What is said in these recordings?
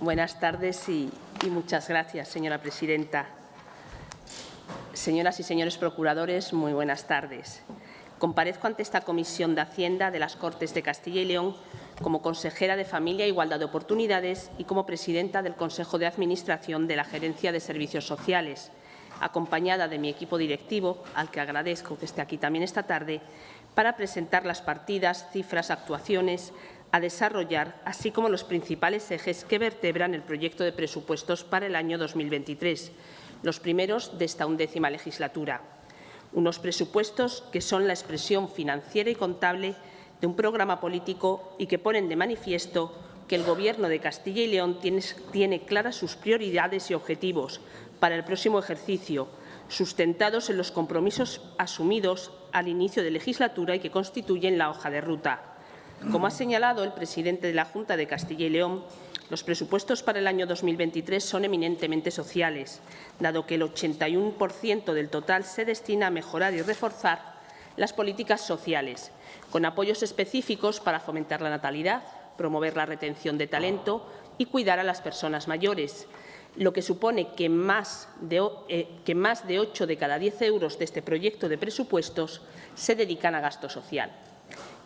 Buenas tardes y, muchas gracias, señora presidenta. Señoras y señores procuradores, muy buenas tardes. Comparezco ante esta Comisión de Hacienda de las Cortes de Castilla y León como consejera de Familia e Igualdad de Oportunidades y como presidenta del Consejo de Administración de la Gerencia de Servicios Sociales, acompañada de mi equipo directivo, al que agradezco que esté aquí también esta tarde, para presentar las partidas, cifras, actuaciones a desarrollar, así como los principales ejes que vertebran el proyecto de presupuestos para el año 2023, los primeros de esta undécima legislatura. Unos presupuestos que son la expresión financiera y contable de un programa político y que ponen de manifiesto que el Gobierno de Castilla y León tiene, tiene claras sus prioridades y objetivos para el próximo ejercicio, sustentados en los compromisos asumidos al inicio de legislatura y que constituyen la hoja de ruta. Como ha señalado el presidente de la Junta de Castilla y León, los presupuestos para el año 2023 son eminentemente sociales, dado que el 81% del total se destina a mejorar y reforzar las políticas sociales, con apoyos específicos para fomentar la natalidad, promover la retención de talento y cuidar a las personas mayores, lo que supone que más de, eh, que más de 8 de cada 10 euros de este proyecto de presupuestos se dedican a gasto social.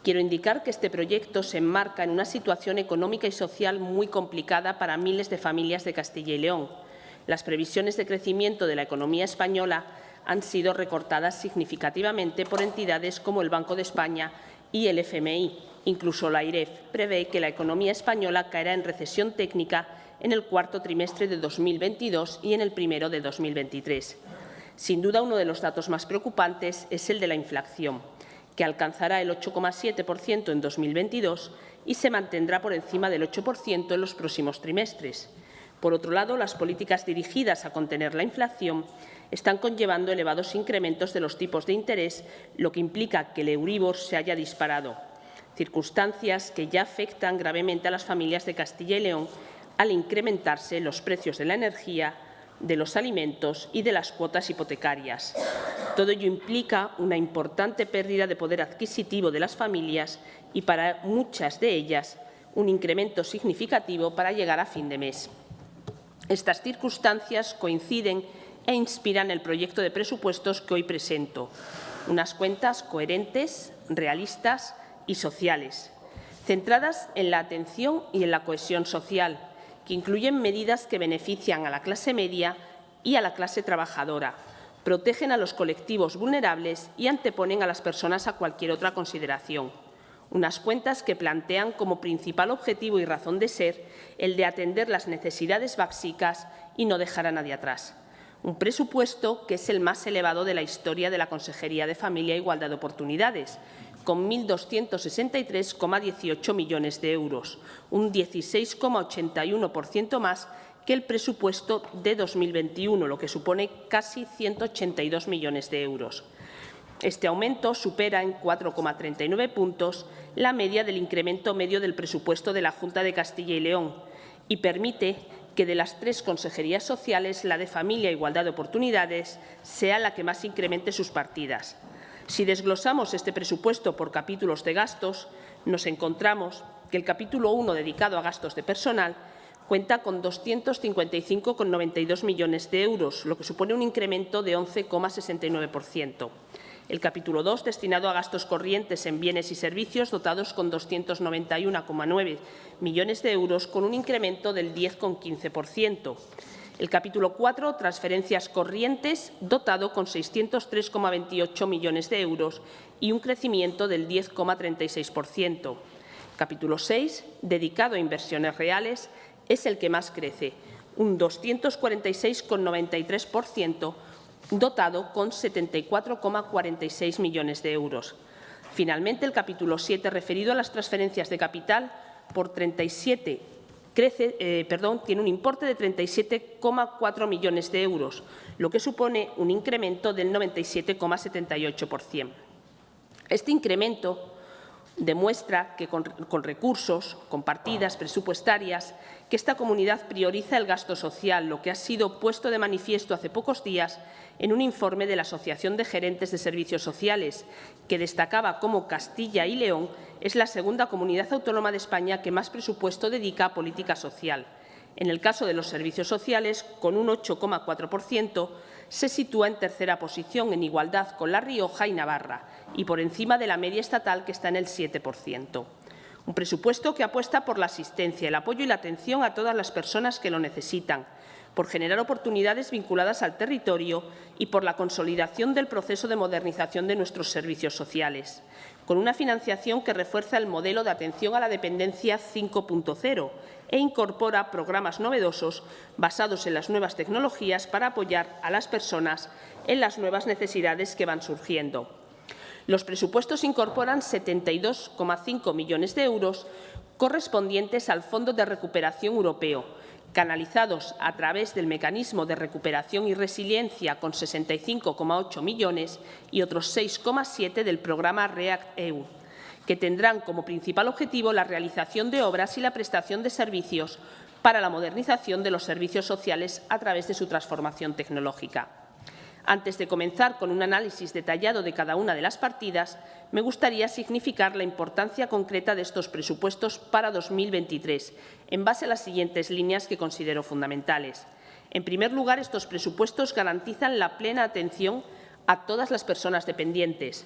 Quiero indicar que este proyecto se enmarca en una situación económica y social muy complicada para miles de familias de Castilla y León. Las previsiones de crecimiento de la economía española han sido recortadas significativamente por entidades como el Banco de España y el FMI. Incluso la IREF prevé que la economía española caerá en recesión técnica en el cuarto trimestre de 2022 y en el primero de 2023. Sin duda, uno de los datos más preocupantes es el de la inflación que alcanzará el 8,7% en 2022 y se mantendrá por encima del 8% en los próximos trimestres. Por otro lado, las políticas dirigidas a contener la inflación están conllevando elevados incrementos de los tipos de interés, lo que implica que el Euribor se haya disparado, circunstancias que ya afectan gravemente a las familias de Castilla y León al incrementarse los precios de la energía, de los alimentos y de las cuotas hipotecarias. Todo ello implica una importante pérdida de poder adquisitivo de las familias y para muchas de ellas un incremento significativo para llegar a fin de mes. Estas circunstancias coinciden e inspiran el proyecto de presupuestos que hoy presento. Unas cuentas coherentes, realistas y sociales, centradas en la atención y en la cohesión social, que incluyen medidas que benefician a la clase media y a la clase trabajadora, protegen a los colectivos vulnerables y anteponen a las personas a cualquier otra consideración. Unas cuentas que plantean como principal objetivo y razón de ser el de atender las necesidades básicas y no dejar a nadie atrás. Un presupuesto que es el más elevado de la historia de la Consejería de Familia e Igualdad de Oportunidades, con 1.263,18 millones de euros, un 16,81% más que el presupuesto de 2021, lo que supone casi 182 millones de euros. Este aumento supera en 4,39 puntos la media del incremento medio del presupuesto de la Junta de Castilla y León y permite que de las tres consejerías sociales, la de Familia e Igualdad de Oportunidades sea la que más incremente sus partidas. Si desglosamos este presupuesto por capítulos de gastos, nos encontramos que el capítulo 1, dedicado a gastos de personal, cuenta con 255,92 millones de euros, lo que supone un incremento de 11,69%. El capítulo 2, destinado a gastos corrientes en bienes y servicios, dotados con 291,9 millones de euros, con un incremento del 10,15%. El capítulo 4, transferencias corrientes, dotado con 603,28 millones de euros y un crecimiento del 10,36%. Capítulo 6, dedicado a inversiones reales, es el que más crece, un 246,93%, dotado con 74,46 millones de euros. Finalmente, el capítulo 7, referido a las transferencias de capital, por 37 crece, eh, perdón, tiene un importe de 37,4 millones de euros, lo que supone un incremento del 97,78%. Este incremento demuestra que con, recursos, con partidas presupuestarias, que esta comunidad prioriza el gasto social, lo que ha sido puesto de manifiesto hace pocos días en un informe de la Asociación de Gerentes de Servicios Sociales, que destacaba cómo Castilla y León es la segunda comunidad autónoma de España que más presupuesto dedica a política social. En el caso de los servicios sociales, con un 8,4%, se sitúa en tercera posición en igualdad con La Rioja y Navarra y por encima de la media estatal que está en el 7%. Un presupuesto que apuesta por la asistencia, el apoyo y la atención a todas las personas que lo necesitan, por generar oportunidades vinculadas al territorio y por la consolidación del proceso de modernización de nuestros servicios sociales, con una financiación que refuerza el modelo de atención a la dependencia 5.0 e incorpora programas novedosos basados en las nuevas tecnologías para apoyar a las personas en las nuevas necesidades que van surgiendo. Los presupuestos incorporan 72,5 millones de euros correspondientes al Fondo de Recuperación Europeo, canalizados a través del Mecanismo de Recuperación y Resiliencia con 65,8 millones y otros 6,7 del programa REACT-EU, que tendrán como principal objetivo la realización de obras y la prestación de servicios para la modernización de los servicios sociales a través de su transformación tecnológica. Antes de comenzar con un análisis detallado de cada una de las partidas, me gustaría significar la importancia concreta de estos presupuestos para 2023, en base a las siguientes líneas que considero fundamentales. En primer lugar, estos presupuestos garantizan la plena atención a todas las personas dependientes,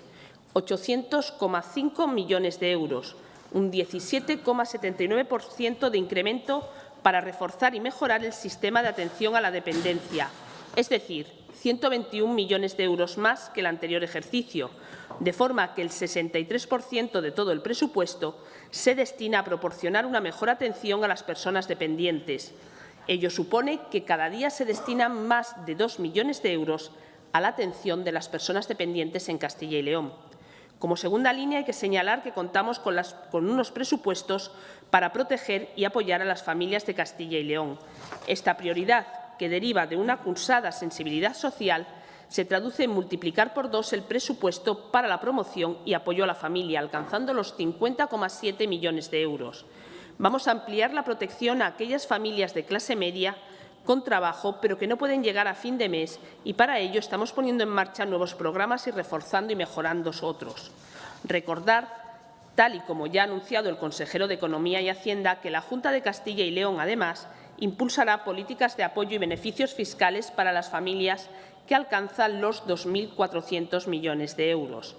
800,5 millones de euros, un 17,79% de incremento para reforzar y mejorar el sistema de atención a la dependencia, es decir, 121 millones de euros más que el anterior ejercicio, de forma que el 63% de todo el presupuesto se destina a proporcionar una mejor atención a las personas dependientes. Ello supone que cada día se destinan más de 2 millones de euros a la atención de las personas dependientes en Castilla y León. Como segunda línea hay que señalar que contamos con, unos presupuestos para proteger y apoyar a las familias de Castilla y León. Esta prioridad que deriva de una cursada sensibilidad social, se traduce en multiplicar por dos el presupuesto para la promoción y apoyo a la familia, alcanzando los 50,7 millones de euros. Vamos a ampliar la protección a aquellas familias de clase media con trabajo, pero que no pueden llegar a fin de mes y para ello estamos poniendo en marcha nuevos programas y reforzando y mejorando otros. Recordar tal y como ya ha anunciado el consejero de Economía y Hacienda, que la Junta de Castilla y León, además, impulsará políticas de apoyo y beneficios fiscales para las familias que alcanzan los 2.400 millones de euros.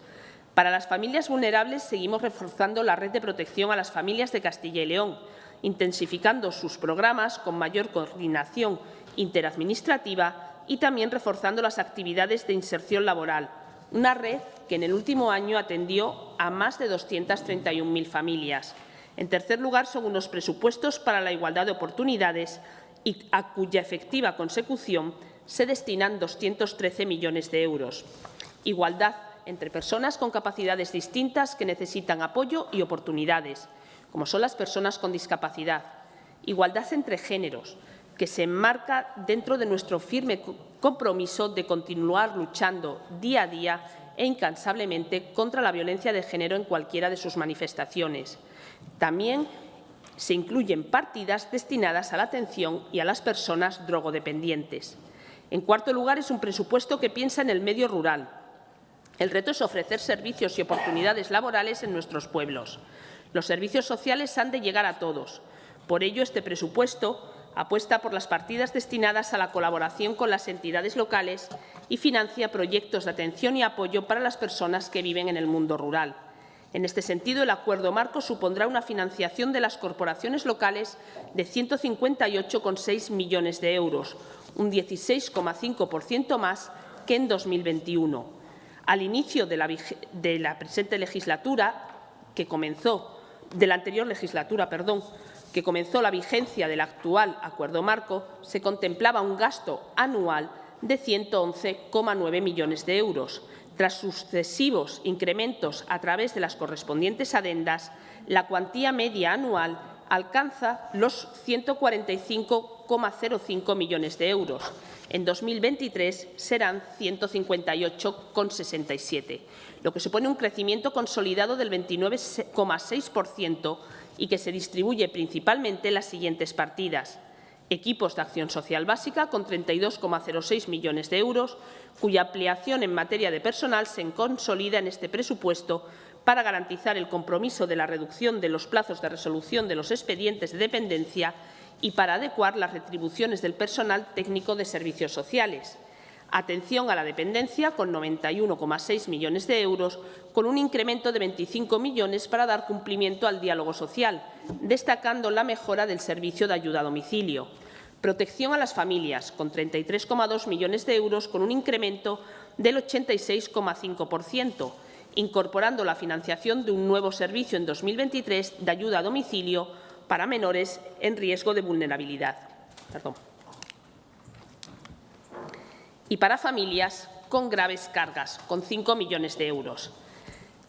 Para las familias vulnerables seguimos reforzando la red de protección a las familias de Castilla y León, intensificando sus programas con mayor coordinación interadministrativa y también reforzando las actividades de inserción laboral, una red que en el último año atendió a más de 231.000 familias. En tercer lugar, son unos presupuestos para la igualdad de oportunidades y a cuya efectiva consecución se destinan 213 millones de euros. Igualdad entre personas con capacidades distintas que necesitan apoyo y oportunidades, como son las personas con discapacidad. Igualdad entre géneros, que se enmarca dentro de nuestro firme compromiso de continuar luchando día a día e incansablemente contra la violencia de género en cualquiera de sus manifestaciones. También se incluyen partidas destinadas a la atención y a las personas drogodependientes. En cuarto lugar, es un presupuesto que piensa en el medio rural. El reto es ofrecer servicios y oportunidades laborales en nuestros pueblos. Los servicios sociales han de llegar a todos. Por ello, este presupuesto apuesta por las partidas destinadas a la colaboración con las entidades locales y financia proyectos de atención y apoyo para las personas que viven en el mundo rural. En este sentido, el acuerdo marco supondrá una financiación de las corporaciones locales de 158,6 millones de euros, un 16,5% más que en 2021. Al inicio de la, presente legislatura, que comenzó, de la anterior legislatura, perdón, que comenzó la vigencia del actual acuerdo marco, se contemplaba un gasto anual de 111,9 millones de euros. Tras sucesivos incrementos a través de las correspondientes adendas, la cuantía media anual alcanza los 145,05 millones de euros. En 2023 serán 158,67, lo que supone un crecimiento consolidado del 29,6% y que se distribuye principalmente en las siguientes partidas. Equipos de acción social básica con 32,06 millones de euros, cuya ampliación en materia de personal se consolida en este presupuesto para garantizar el compromiso de la reducción de los plazos de resolución de los expedientes de dependencia y para adecuar las retribuciones del personal técnico de servicios sociales. Atención a la dependencia, con 91,6 millones de euros, con un incremento de 25 millones para dar cumplimiento al diálogo social, destacando la mejora del servicio de ayuda a domicilio. Protección a las familias, con 33,2 millones de euros, con un incremento del 86,5%, incorporando la financiación de un nuevo servicio en 2023 de ayuda a domicilio para menores en riesgo de vulnerabilidad. Perdón. Y para familias con graves cargas, con 5 millones de euros.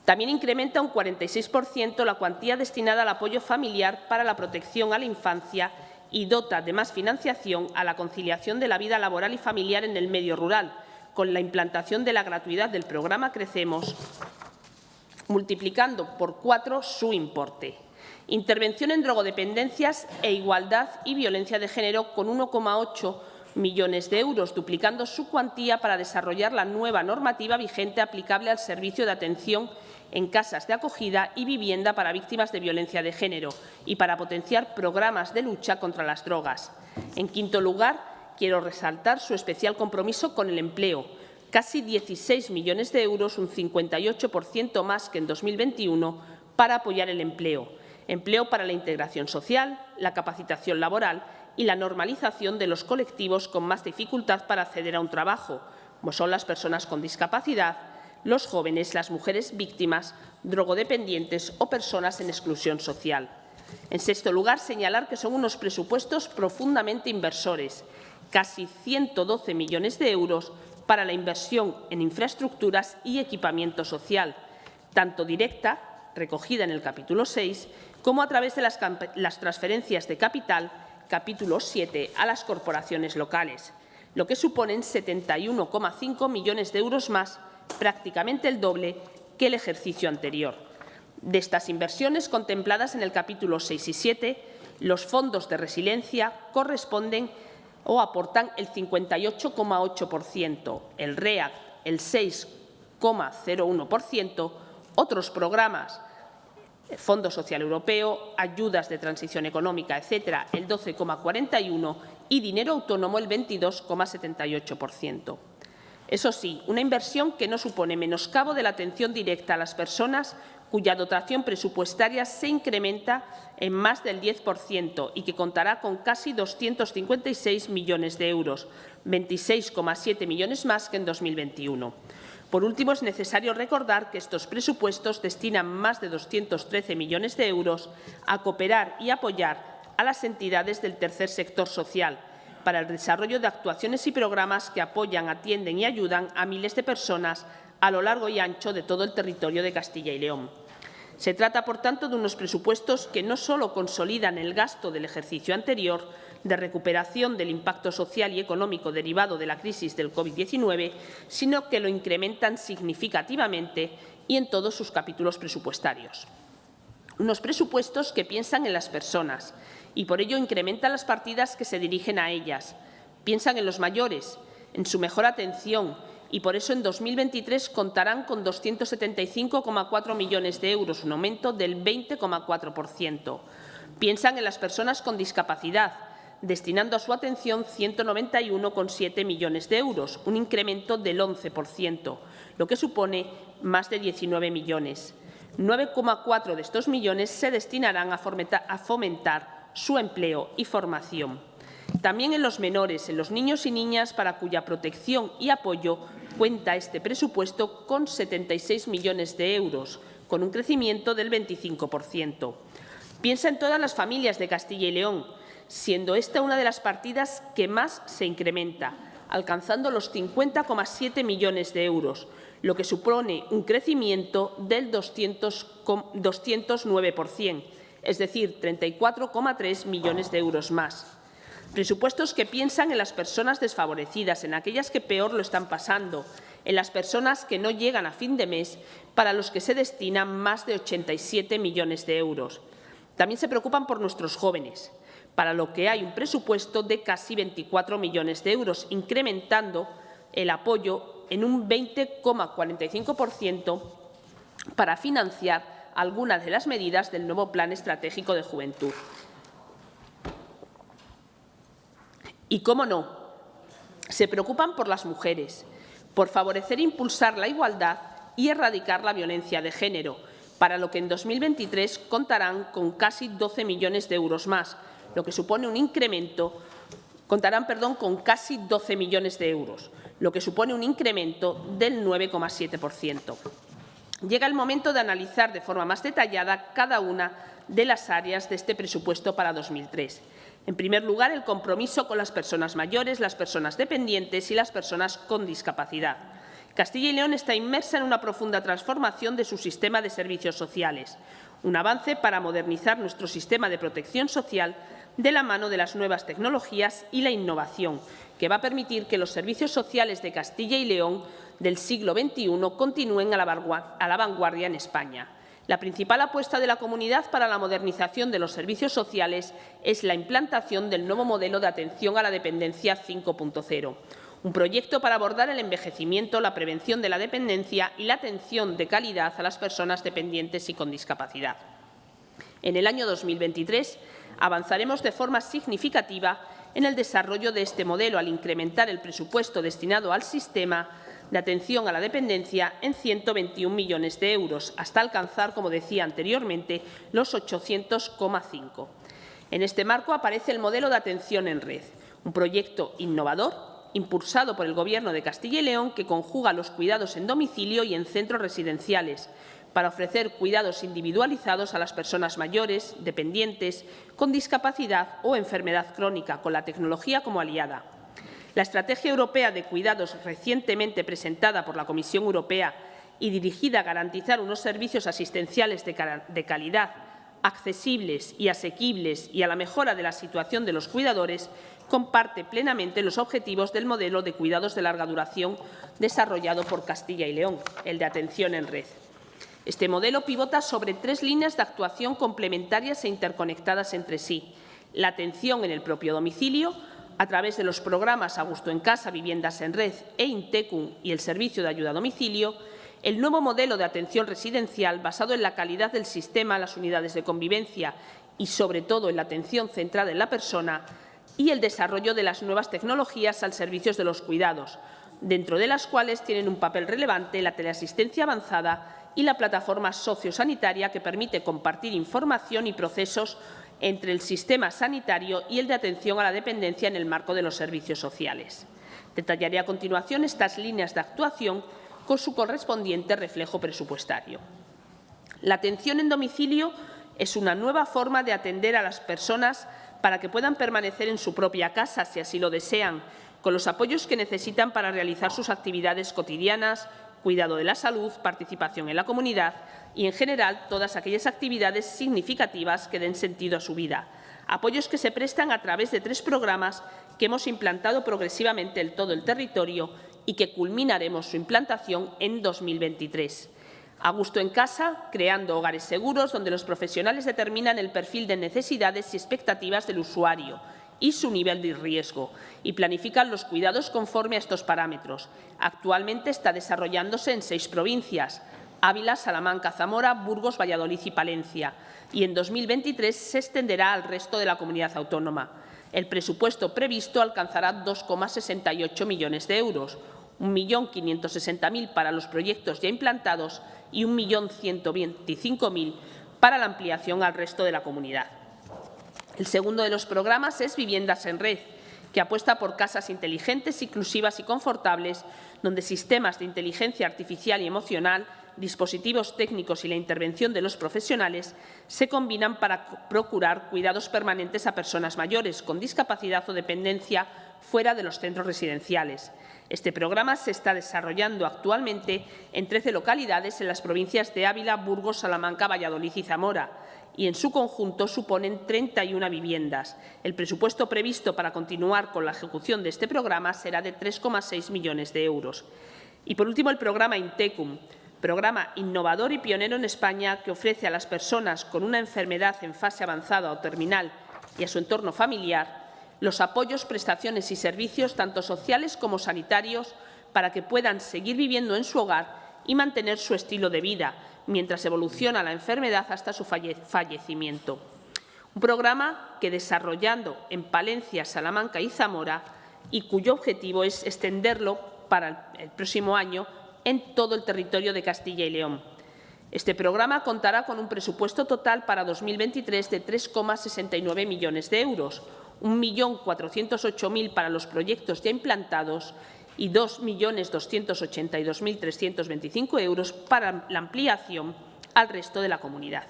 También incrementa un 46% la cuantía destinada al apoyo familiar para la protección a la infancia y dota de más financiación a la conciliación de la vida laboral y familiar en el medio rural, con la implantación de la gratuidad del programa Crecemos, multiplicando por cuatro su importe. Intervención en drogodependencias e igualdad y violencia de género con 1,8 millones de euros, duplicando su cuantía para desarrollar la nueva normativa vigente aplicable al servicio de atención en casas de acogida y vivienda para víctimas de violencia de género y para potenciar programas de lucha contra las drogas. En quinto lugar, quiero resaltar su especial compromiso con el empleo, casi 16 millones de euros, un 58% más que en 2021, para apoyar el empleo. Empleo para la integración social, la capacitación laboral y la normalización de los colectivos con más dificultad para acceder a un trabajo, como son las personas con discapacidad, los jóvenes, las mujeres víctimas, drogodependientes o personas en exclusión social. En sexto lugar, señalar que son unos presupuestos profundamente inversores, casi 112 millones de euros para la inversión en infraestructuras y equipamiento social, tanto directa, recogida en el capítulo 6, como a través de las, las transferencias de capital, capítulo 7, a las corporaciones locales, lo que suponen 71,5 millones de euros más prácticamente el doble que el ejercicio anterior. De estas inversiones contempladas en el capítulo 6 y 7, los fondos de resiliencia corresponden o aportan el 58,8%, el REAC el 6,01%, otros programas, Fondo Social Europeo, ayudas de transición económica, etcétera, el 12,41% y dinero autónomo el 22,78%. Eso sí, una inversión que no supone menoscabo de la atención directa a las personas cuya dotación presupuestaria se incrementa en más del 10% y que contará con casi 256 millones de euros, 26,7 millones más que en 2021. Por último, es necesario recordar que estos presupuestos destinan más de 213 millones de euros a cooperar y apoyar a las entidades del tercer sector social, para el desarrollo de actuaciones y programas que apoyan, atienden y ayudan a miles de personas a lo largo y ancho de todo el territorio de Castilla y León. Se trata, por tanto, de unos presupuestos que no solo consolidan el gasto del ejercicio anterior de recuperación del impacto social y económico derivado de la crisis del COVID-19, sino que lo incrementan significativamente y en todos sus capítulos presupuestarios. Unos presupuestos que piensan en las personas, y por ello incrementan las partidas que se dirigen a ellas. Piensan en los mayores, en su mejor atención y por eso en 2023 contarán con 275,4 millones de euros, un aumento del 20,4%. Piensan en las personas con discapacidad, destinando a su atención 191,7 millones de euros, un incremento del 11%, lo que supone más de 19 millones. 9,4 de estos millones se destinarán a fomentar su empleo y formación. También en los menores, en los niños y niñas para cuya protección y apoyo cuenta este presupuesto con 76 millones de euros, con un crecimiento del 25%. Piensa en todas las familias de Castilla y León, siendo esta una de las partidas que más se incrementa, alcanzando los 50,7 millones de euros, lo que supone un crecimiento del 200, 209%, es decir, 34,3 millones de euros más. Presupuestos que piensan en las personas desfavorecidas, en aquellas que peor lo están pasando, en las personas que no llegan a fin de mes, para los que se destinan más de 87 millones de euros. También se preocupan por nuestros jóvenes, para lo que hay un presupuesto de casi 24 millones de euros, incrementando el apoyo en un 20,45% para financiar algunas de las medidas del nuevo Plan Estratégico de Juventud. Y, cómo no, se preocupan por las mujeres, por favorecer e impulsar la igualdad y erradicar la violencia de género, para lo que en 2023 contarán con casi 12 millones de euros más, lo que supone un incremento contarán perdón, con casi 12 millones de euros, lo que supone un incremento del 9,7%. Llega el momento de analizar de forma más detallada cada una de las áreas de este presupuesto para 2003. En primer lugar, el compromiso con las personas mayores, las personas dependientes y las personas con discapacidad. Castilla y León está inmersa en una profunda transformación de su sistema de servicios sociales, un avance para modernizar nuestro sistema de protección social de la mano de las nuevas tecnologías y la innovación, que va a permitir que los servicios sociales de Castilla y León del siglo XXI continúen a la vanguardia en España. La principal apuesta de la comunidad para la modernización de los servicios sociales es la implantación del nuevo modelo de atención a la dependencia 5.0, un proyecto para abordar el envejecimiento, la prevención de la dependencia y la atención de calidad a las personas dependientes y con discapacidad. En el año 2023 avanzaremos de forma significativa en el desarrollo de este modelo al incrementar el presupuesto destinado al sistema de atención a la dependencia en 121 millones de euros, hasta alcanzar, como decía anteriormente, los 800,5. En este marco aparece el modelo de atención en red, un proyecto innovador impulsado por el Gobierno de Castilla y León que conjuga los cuidados en domicilio y en centros residenciales, para ofrecer cuidados individualizados a las personas mayores, dependientes, con discapacidad o enfermedad crónica, con la tecnología como aliada. La Estrategia Europea de Cuidados, recientemente presentada por la Comisión Europea y dirigida a garantizar unos servicios asistenciales de calidad, accesibles y asequibles y a la mejora de la situación de los cuidadores, comparte plenamente los objetivos del modelo de cuidados de larga duración desarrollado por Castilla y León, el de atención en red. Este modelo pivota sobre tres líneas de actuación complementarias e interconectadas entre sí. La atención en el propio domicilio, a través de los programas Augusto en Casa, Viviendas en Red e Intecum y el Servicio de Ayuda a Domicilio, el nuevo modelo de atención residencial basado en la calidad del sistema, las unidades de convivencia y, sobre todo, en la atención centrada en la persona y el desarrollo de las nuevas tecnologías al servicio de los cuidados, dentro de las cuales tienen un papel relevante la teleasistencia avanzada y la plataforma sociosanitaria que permite compartir información y procesos entre el sistema sanitario y el de atención a la dependencia en el marco de los servicios sociales. Detallaré a continuación estas líneas de actuación con su correspondiente reflejo presupuestario. La atención en domicilio es una nueva forma de atender a las personas para que puedan permanecer en su propia casa, si así lo desean, con los apoyos que necesitan para realizar sus actividades cotidianas, cuidado de la salud, participación en la comunidad y, en general, todas aquellas actividades significativas que den sentido a su vida. Apoyos que se prestan a través de tres programas que hemos implantado progresivamente en todo el territorio y que culminaremos su implantación en 2023. A gusto en casa, creando hogares seguros donde los profesionales determinan el perfil de necesidades y expectativas del usuario, y su nivel de riesgo y planifican los cuidados conforme a estos parámetros. Actualmente está desarrollándose en seis provincias, Ávila, Salamanca, Zamora, Burgos, Valladolid y Palencia, y en 2023 se extenderá al resto de la comunidad autónoma. El presupuesto previsto alcanzará 2,68 millones de euros, 1.560.000 para los proyectos ya implantados y 1.125.000 para la ampliación al resto de la comunidad. El segundo de los programas es Viviendas en Red, que apuesta por casas inteligentes, inclusivas y confortables, donde sistemas de inteligencia artificial y emocional, dispositivos técnicos y la intervención de los profesionales se combinan para procurar cuidados permanentes a personas mayores con discapacidad o dependencia fuera de los centros residenciales. Este programa se está desarrollando actualmente en 13 localidades en las provincias de Ávila, Burgos, Salamanca, Valladolid y Zamora, y en su conjunto suponen 31 viviendas. El presupuesto previsto para continuar con la ejecución de este programa será de 3,6 millones de euros. Y, por último, el programa Intecum, programa innovador y pionero en España que ofrece a las personas con una enfermedad en fase avanzada o terminal y a su entorno familiar los apoyos, prestaciones y servicios, tanto sociales como sanitarios, para que puedan seguir viviendo en su hogar y mantener su estilo de vida, mientras evoluciona la enfermedad hasta su fallecimiento. Un programa que desarrollando en Palencia, Salamanca y Zamora y cuyo objetivo es extenderlo para el próximo año en todo el territorio de Castilla y León. Este programa contará con un presupuesto total para 2023 de 3,69 millones de euros, 1.408.000 para los proyectos ya implantados y 2.282.325 euros para la ampliación al resto de la comunidad.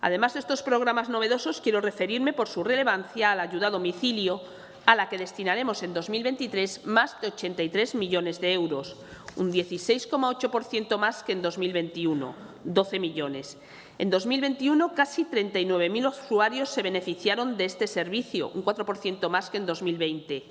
Además de estos programas novedosos, quiero referirme por su relevancia a la ayuda a domicilio, a la que destinaremos en 2023 más de 83 millones de euros, un 16,8% más que en 2021, 12 millones. En 2021, casi 39.000 usuarios se beneficiaron de este servicio, un 4% más que en 2020,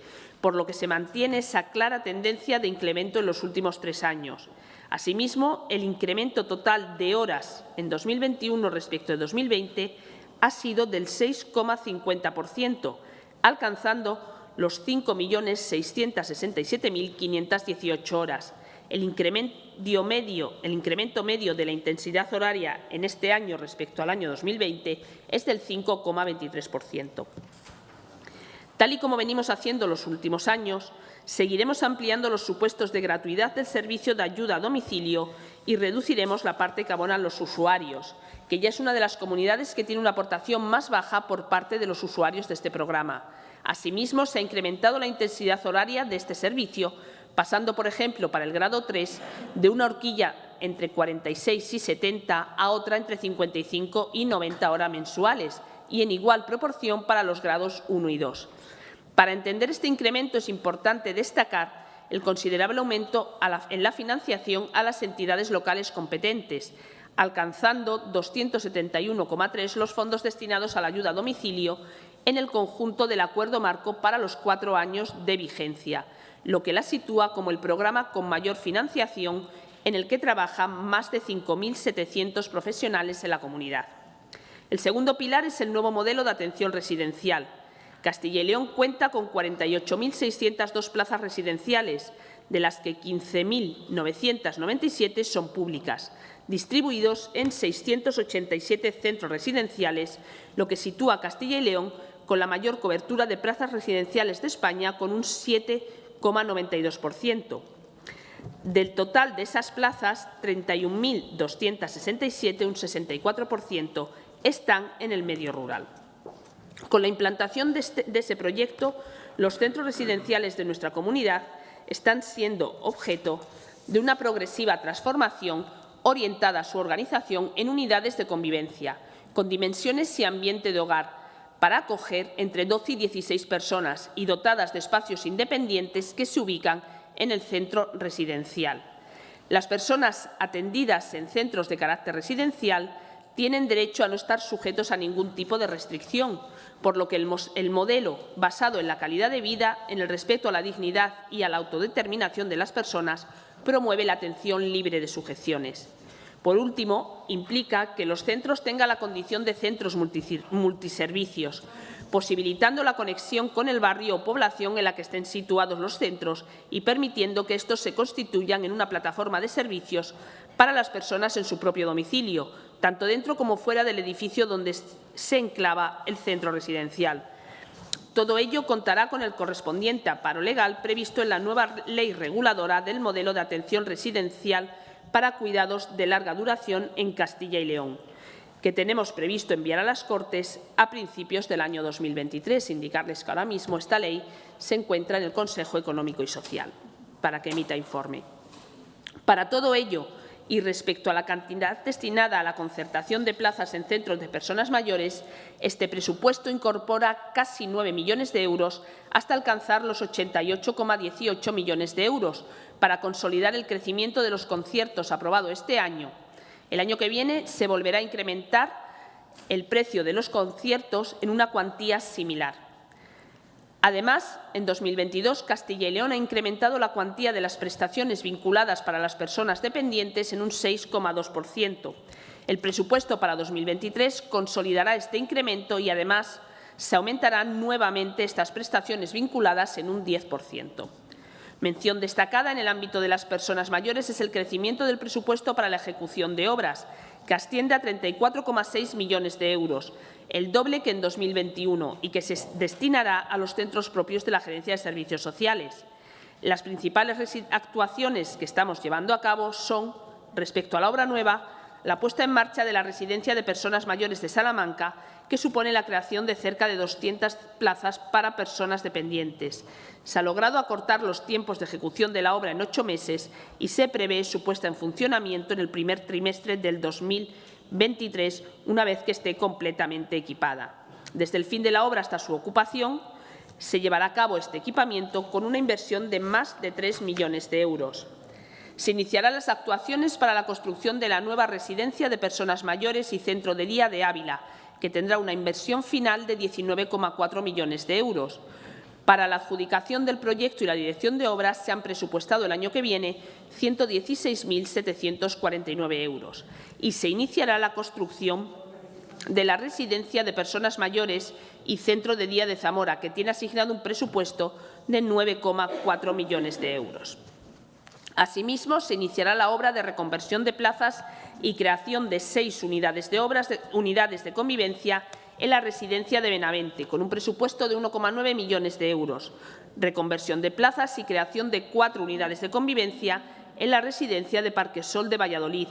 por lo que se mantiene esa clara tendencia de incremento en los últimos tres años. Asimismo, el incremento total de horas en 2021 respecto de 2020 ha sido del 6,50%, alcanzando los 5.667.518 horas, el incremento medio, el incremento medio de la intensidad horaria en este año respecto al año 2020 es del 5,23%. Tal y como venimos haciendo los últimos años, seguiremos ampliando los supuestos de gratuidad del servicio de ayuda a domicilio y reduciremos la parte que abonan los usuarios, que ya es una de las comunidades que tiene una aportación más baja por parte de los usuarios de este programa. Asimismo, se ha incrementado la intensidad horaria de este servicio pasando, por ejemplo, para el grado 3, de una horquilla entre 46 y 70 a otra entre 55 y 90 horas mensuales y en igual proporción para los grados 1 y 2. Para entender este incremento es importante destacar el considerable aumento en la financiación a las entidades locales competentes, alcanzando 271,3 los fondos destinados a la ayuda a domicilio en el conjunto del acuerdo marco para los cuatro años de vigencia, lo que la sitúa como el programa con mayor financiación en el que trabajan más de 5.700 profesionales en la comunidad. El segundo pilar es el nuevo modelo de atención residencial. Castilla y León cuenta con 48.602 plazas residenciales, de las que 15.997 son públicas, distribuidos en 687 centros residenciales, lo que sitúa a Castilla y León con la mayor cobertura de plazas residenciales de España, con un 7 0,92%. Del total de esas plazas, 31.267, un 64%, están en el medio rural. Con la implantación de, este, de ese proyecto, los centros residenciales de nuestra comunidad están siendo objeto de una progresiva transformación orientada a su organización en unidades de convivencia, con dimensiones y ambiente de hogar, para acoger entre 12 y 16 personas y dotadas de espacios independientes que se ubican en el centro residencial. Las personas atendidas en centros de carácter residencial tienen derecho a no estar sujetos a ningún tipo de restricción, por lo que el, el, modelo basado en la calidad de vida, en el respeto a la dignidad y a la autodeterminación de las personas promueve la atención libre de sujeciones. Por último, implica que los centros tengan la condición de centros multiservicios, posibilitando la conexión con el barrio o población en la que estén situados los centros y permitiendo que estos se constituyan en una plataforma de servicios para las personas en su propio domicilio, tanto dentro como fuera del edificio donde se enclava el centro residencial. Todo ello contará con el correspondiente aparo legal previsto en la nueva ley reguladora del modelo de atención residencial para cuidados de larga duración en Castilla y León, que tenemos previsto enviar a las Cortes a principios del año 2023. Indicarles que ahora mismo esta ley se encuentra en el Consejo Económico y Social para que emita informe. Para todo ello, y respecto a la cantidad destinada a la concertación de plazas en centros de personas mayores, este presupuesto incorpora casi 9 millones de euros hasta alcanzar los 88,18 millones de euros para consolidar el crecimiento de los conciertos aprobado este año. El año que viene se volverá a incrementar el precio de los conciertos en una cuantía similar. Además, en 2022, Castilla y León ha incrementado la cuantía de las prestaciones vinculadas para las personas dependientes en un 6,2%. El presupuesto para 2023 consolidará este incremento y, además, se aumentarán nuevamente estas prestaciones vinculadas en un 10%. Mención destacada en el ámbito de las personas mayores es el crecimiento del presupuesto para la ejecución de obras, que asciende a 34,6 millones de euros, el doble que en 2021 y que se destinará a los centros propios de la Gerencia de Servicios Sociales. Las principales actuaciones que estamos llevando a cabo son, respecto a la obra nueva, la puesta en marcha de la residencia de personas mayores de Salamanca, que supone la creación de cerca de 200 plazas para personas dependientes. Se ha logrado acortar los tiempos de ejecución de la obra en ocho meses y se prevé su puesta en funcionamiento en el primer trimestre del 2023, una vez que esté completamente equipada. Desde el fin de la obra hasta su ocupación, se llevará a cabo este equipamiento con una inversión de más de 3 millones de euros. Se iniciarán las actuaciones para la construcción de la nueva residencia de personas mayores y centro de día de Ávila, que tendrá una inversión final de 19,4 millones de euros. Para la adjudicación del proyecto y la dirección de obras se han presupuestado el año que viene 116.749 euros y se iniciará la construcción de la residencia de personas mayores y centro de día de Zamora, que tiene asignado un presupuesto de 9,4 millones de euros. Asimismo, se iniciará la obra de reconversión de plazas y creación de seis unidades de, obras de, unidades de convivencia en la residencia de Benavente, con un presupuesto de 1,9 millones de euros, reconversión de plazas y creación de cuatro unidades de convivencia en la residencia de Parquesol de Valladolid,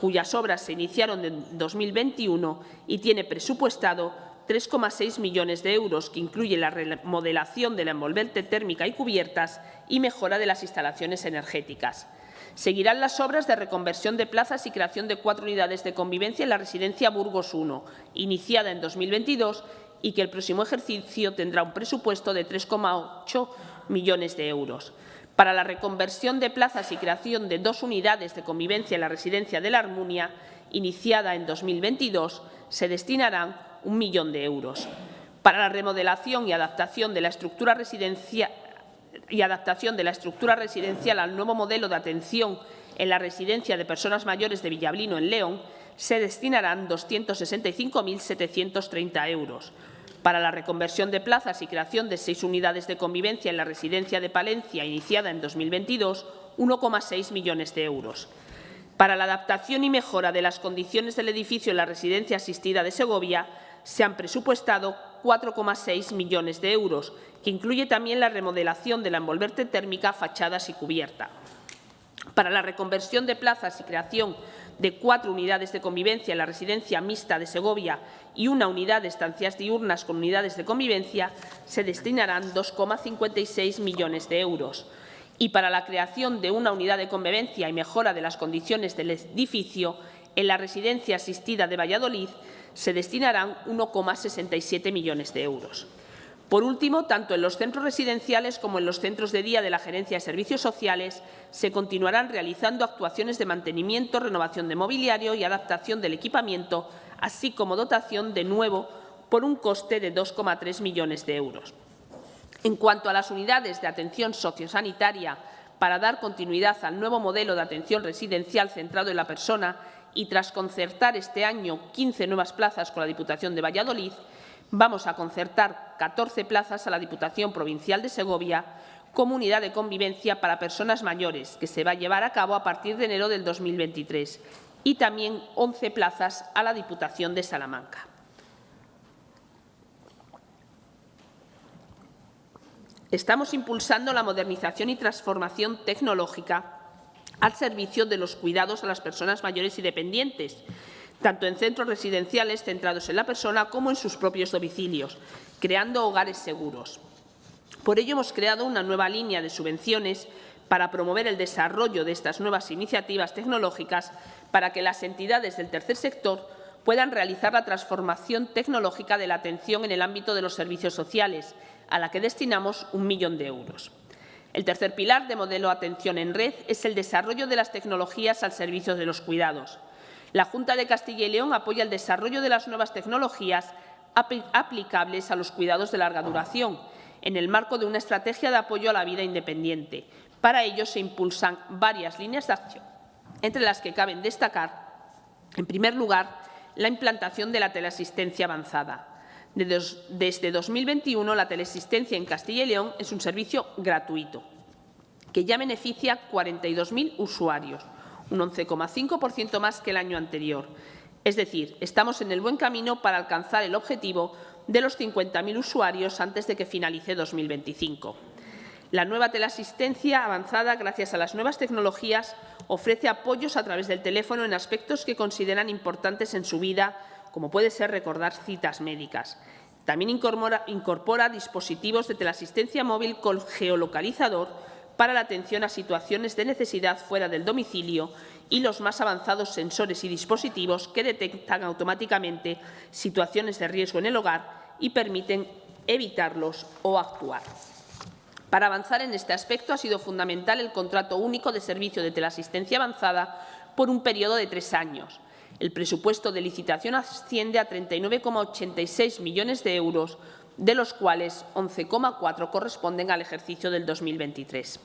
cuyas obras se iniciaron en 2021 y tiene presupuestado 3,6 millones de euros, que incluye la remodelación de la envolvente térmica y cubiertas y mejora de las instalaciones energéticas. Seguirán las obras de reconversión de plazas y creación de cuatro unidades de convivencia en la residencia Burgos I, iniciada en 2022 y que el próximo ejercicio tendrá un presupuesto de 3,8 millones de euros. Para la reconversión de plazas y creación de dos unidades de convivencia en la residencia de la Armunia, iniciada en 2022, se destinarán un millón de euros. Para la remodelación y adaptación de la estructura residencial y adaptación de la estructura residencial al nuevo modelo de atención en la residencia de personas mayores de Villablino, en León, se destinarán 265.730 euros. Para la reconversión de plazas y creación de seis unidades de convivencia en la residencia de Palencia, iniciada en 2022, 1,6 millones de euros. Para la adaptación y mejora de las condiciones del edificio en la residencia asistida de Segovia, se han presupuestado 4,6 millones de euros, que incluye también la remodelación de la envolverte térmica, fachadas y cubierta. Para la reconversión de plazas y creación de cuatro unidades de convivencia en la residencia mixta de Segovia y una unidad de estancias diurnas con unidades de convivencia, se destinarán 2,56 millones de euros. Y para la creación de una unidad de convivencia y mejora de las condiciones del edificio en la residencia asistida de Valladolid, se destinarán 1,67 millones de euros. Por último, tanto en los centros residenciales como en los centros de día de la Gerencia de Servicios Sociales se continuarán realizando actuaciones de mantenimiento, renovación de mobiliario y adaptación del equipamiento, así como dotación de nuevo por un coste de 2,3 millones de euros. En cuanto a las unidades de atención sociosanitaria, para dar continuidad al nuevo modelo de atención residencial centrado en la persona, y tras concertar este año 15 nuevas plazas con la Diputación de Valladolid, vamos a concertar 14 plazas a la Diputación Provincial de Segovia como unidad de convivencia para personas mayores, que se va a llevar a cabo a partir de enero del 2023, y también 11 plazas a la Diputación de Salamanca. Estamos impulsando la modernización y transformación tecnológica al servicio de los cuidados a las personas mayores y dependientes, tanto en centros residenciales centrados en la persona como en sus propios domicilios, creando hogares seguros. Por ello, hemos creado una nueva línea de subvenciones para promover el desarrollo de estas nuevas iniciativas tecnológicas para que las entidades del tercer sector puedan realizar la transformación tecnológica de la atención en el ámbito de los servicios sociales, a la que destinamos un millón de euros. El tercer pilar de modelo atención en red es el desarrollo de las tecnologías al servicio de los cuidados. La Junta de Castilla y León apoya el desarrollo de las nuevas tecnologías aplicables a los cuidados de larga duración, en el marco de una estrategia de apoyo a la vida independiente. Para ello se impulsan varias líneas de acción, entre las que caben destacar, en primer lugar, la implantación de la teleasistencia avanzada, desde 2021, la teleasistencia en Castilla y León es un servicio gratuito que ya beneficia a 42.000 usuarios, un 11,5% más que el año anterior. Es decir, estamos en el buen camino para alcanzar el objetivo de los 50.000 usuarios antes de que finalice 2025. La nueva teleasistencia avanzada, gracias a las nuevas tecnologías, ofrece apoyos a través del teléfono en aspectos que consideran importantes en su vida, como puede ser recordar citas médicas. También incorpora, dispositivos de teleasistencia móvil con geolocalizador para la atención a situaciones de necesidad fuera del domicilio y los más avanzados sensores y dispositivos que detectan automáticamente situaciones de riesgo en el hogar y permiten evitarlos o actuar. Para avanzar en este aspecto ha sido fundamental el contrato único de servicio de teleasistencia avanzada por un periodo de tres años. El presupuesto de licitación asciende a 39,86 millones de euros, de los cuales 11,4 corresponden al ejercicio del 2023.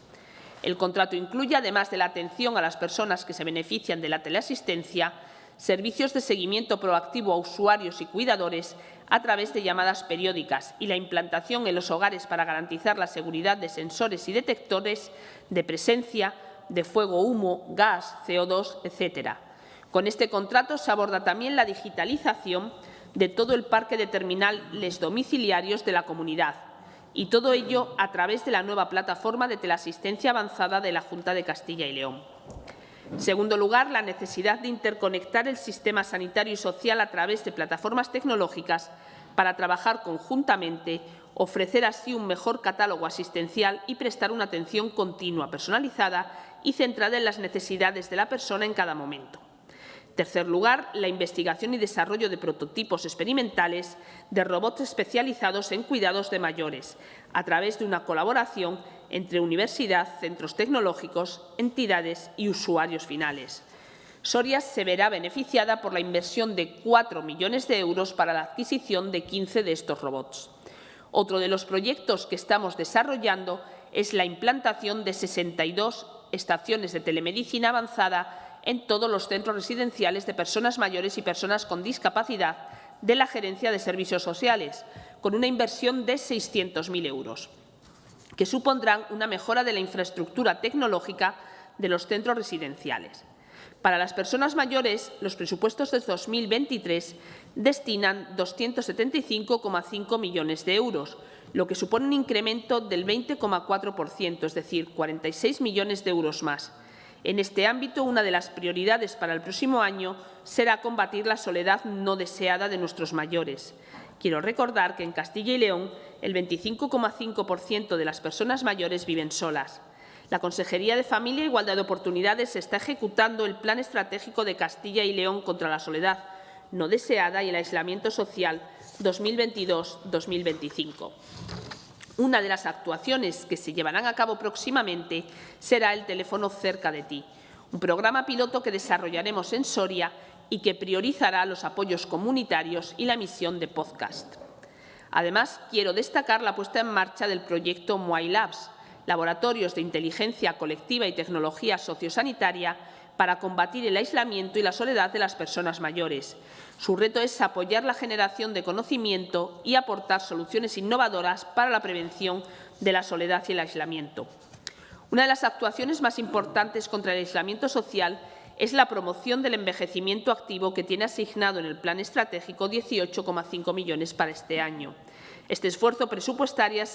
El contrato incluye, además de la atención a las personas que se benefician de la teleasistencia, servicios de seguimiento proactivo a usuarios y cuidadores a través de llamadas periódicas y la implantación en los hogares para garantizar la seguridad de sensores y detectores de presencia de fuego, humo, gas, CO2, etc. Con este contrato se aborda también la digitalización de todo el parque de terminales domiciliarios de la comunidad y todo ello a través de la nueva plataforma de teleasistencia avanzada de la Junta de Castilla y León. En segundo lugar, la necesidad de interconectar el sistema sanitario y social a través de plataformas tecnológicas para trabajar conjuntamente, ofrecer así un mejor catálogo asistencial y prestar una atención continua, personalizada y centrada en las necesidades de la persona en cada momento. Tercer lugar, la investigación y desarrollo de prototipos experimentales de robots especializados en cuidados de mayores, a través de una colaboración entre universidad, centros tecnológicos, entidades y usuarios finales. Soria se verá beneficiada por la inversión de 4 millones de euros para la adquisición de 15 de estos robots. Otro de los proyectos que estamos desarrollando es la implantación de 62 estaciones de telemedicina avanzada en todos los centros residenciales de personas mayores y personas con discapacidad de la Gerencia de Servicios Sociales, con una inversión de 600.000 euros, que supondrán una mejora de la infraestructura tecnológica de los centros residenciales. Para las personas mayores, los presupuestos de 2023 destinan 275,5 millones de euros, lo que supone un incremento del 20,4%, es decir, 46 millones de euros más, en este ámbito, una de las prioridades para el próximo año será combatir la soledad no deseada de nuestros mayores. Quiero recordar que en Castilla y León el 25,5% de las personas mayores viven solas. La Consejería de Familia e Igualdad de Oportunidades está ejecutando el Plan Estratégico de Castilla y León contra la soledad no deseada y el aislamiento social 2022-2025. Una de las actuaciones que se llevarán a cabo próximamente será el teléfono cerca de ti, un programa piloto que desarrollaremos en Soria y que priorizará los apoyos comunitarios y la emisión de podcast. Además, quiero destacar la puesta en marcha del proyecto Muay Labs, laboratorios de inteligencia colectiva y tecnología sociosanitaria para combatir el aislamiento y la soledad de las personas mayores. Su reto es apoyar la generación de conocimiento y aportar soluciones innovadoras para la prevención de la soledad y el aislamiento. Una de las actuaciones más importantes contra el aislamiento social es la promoción del envejecimiento activo que tiene asignado en el Plan Estratégico 18,5 millones para este año. Este esfuerzo presupuestario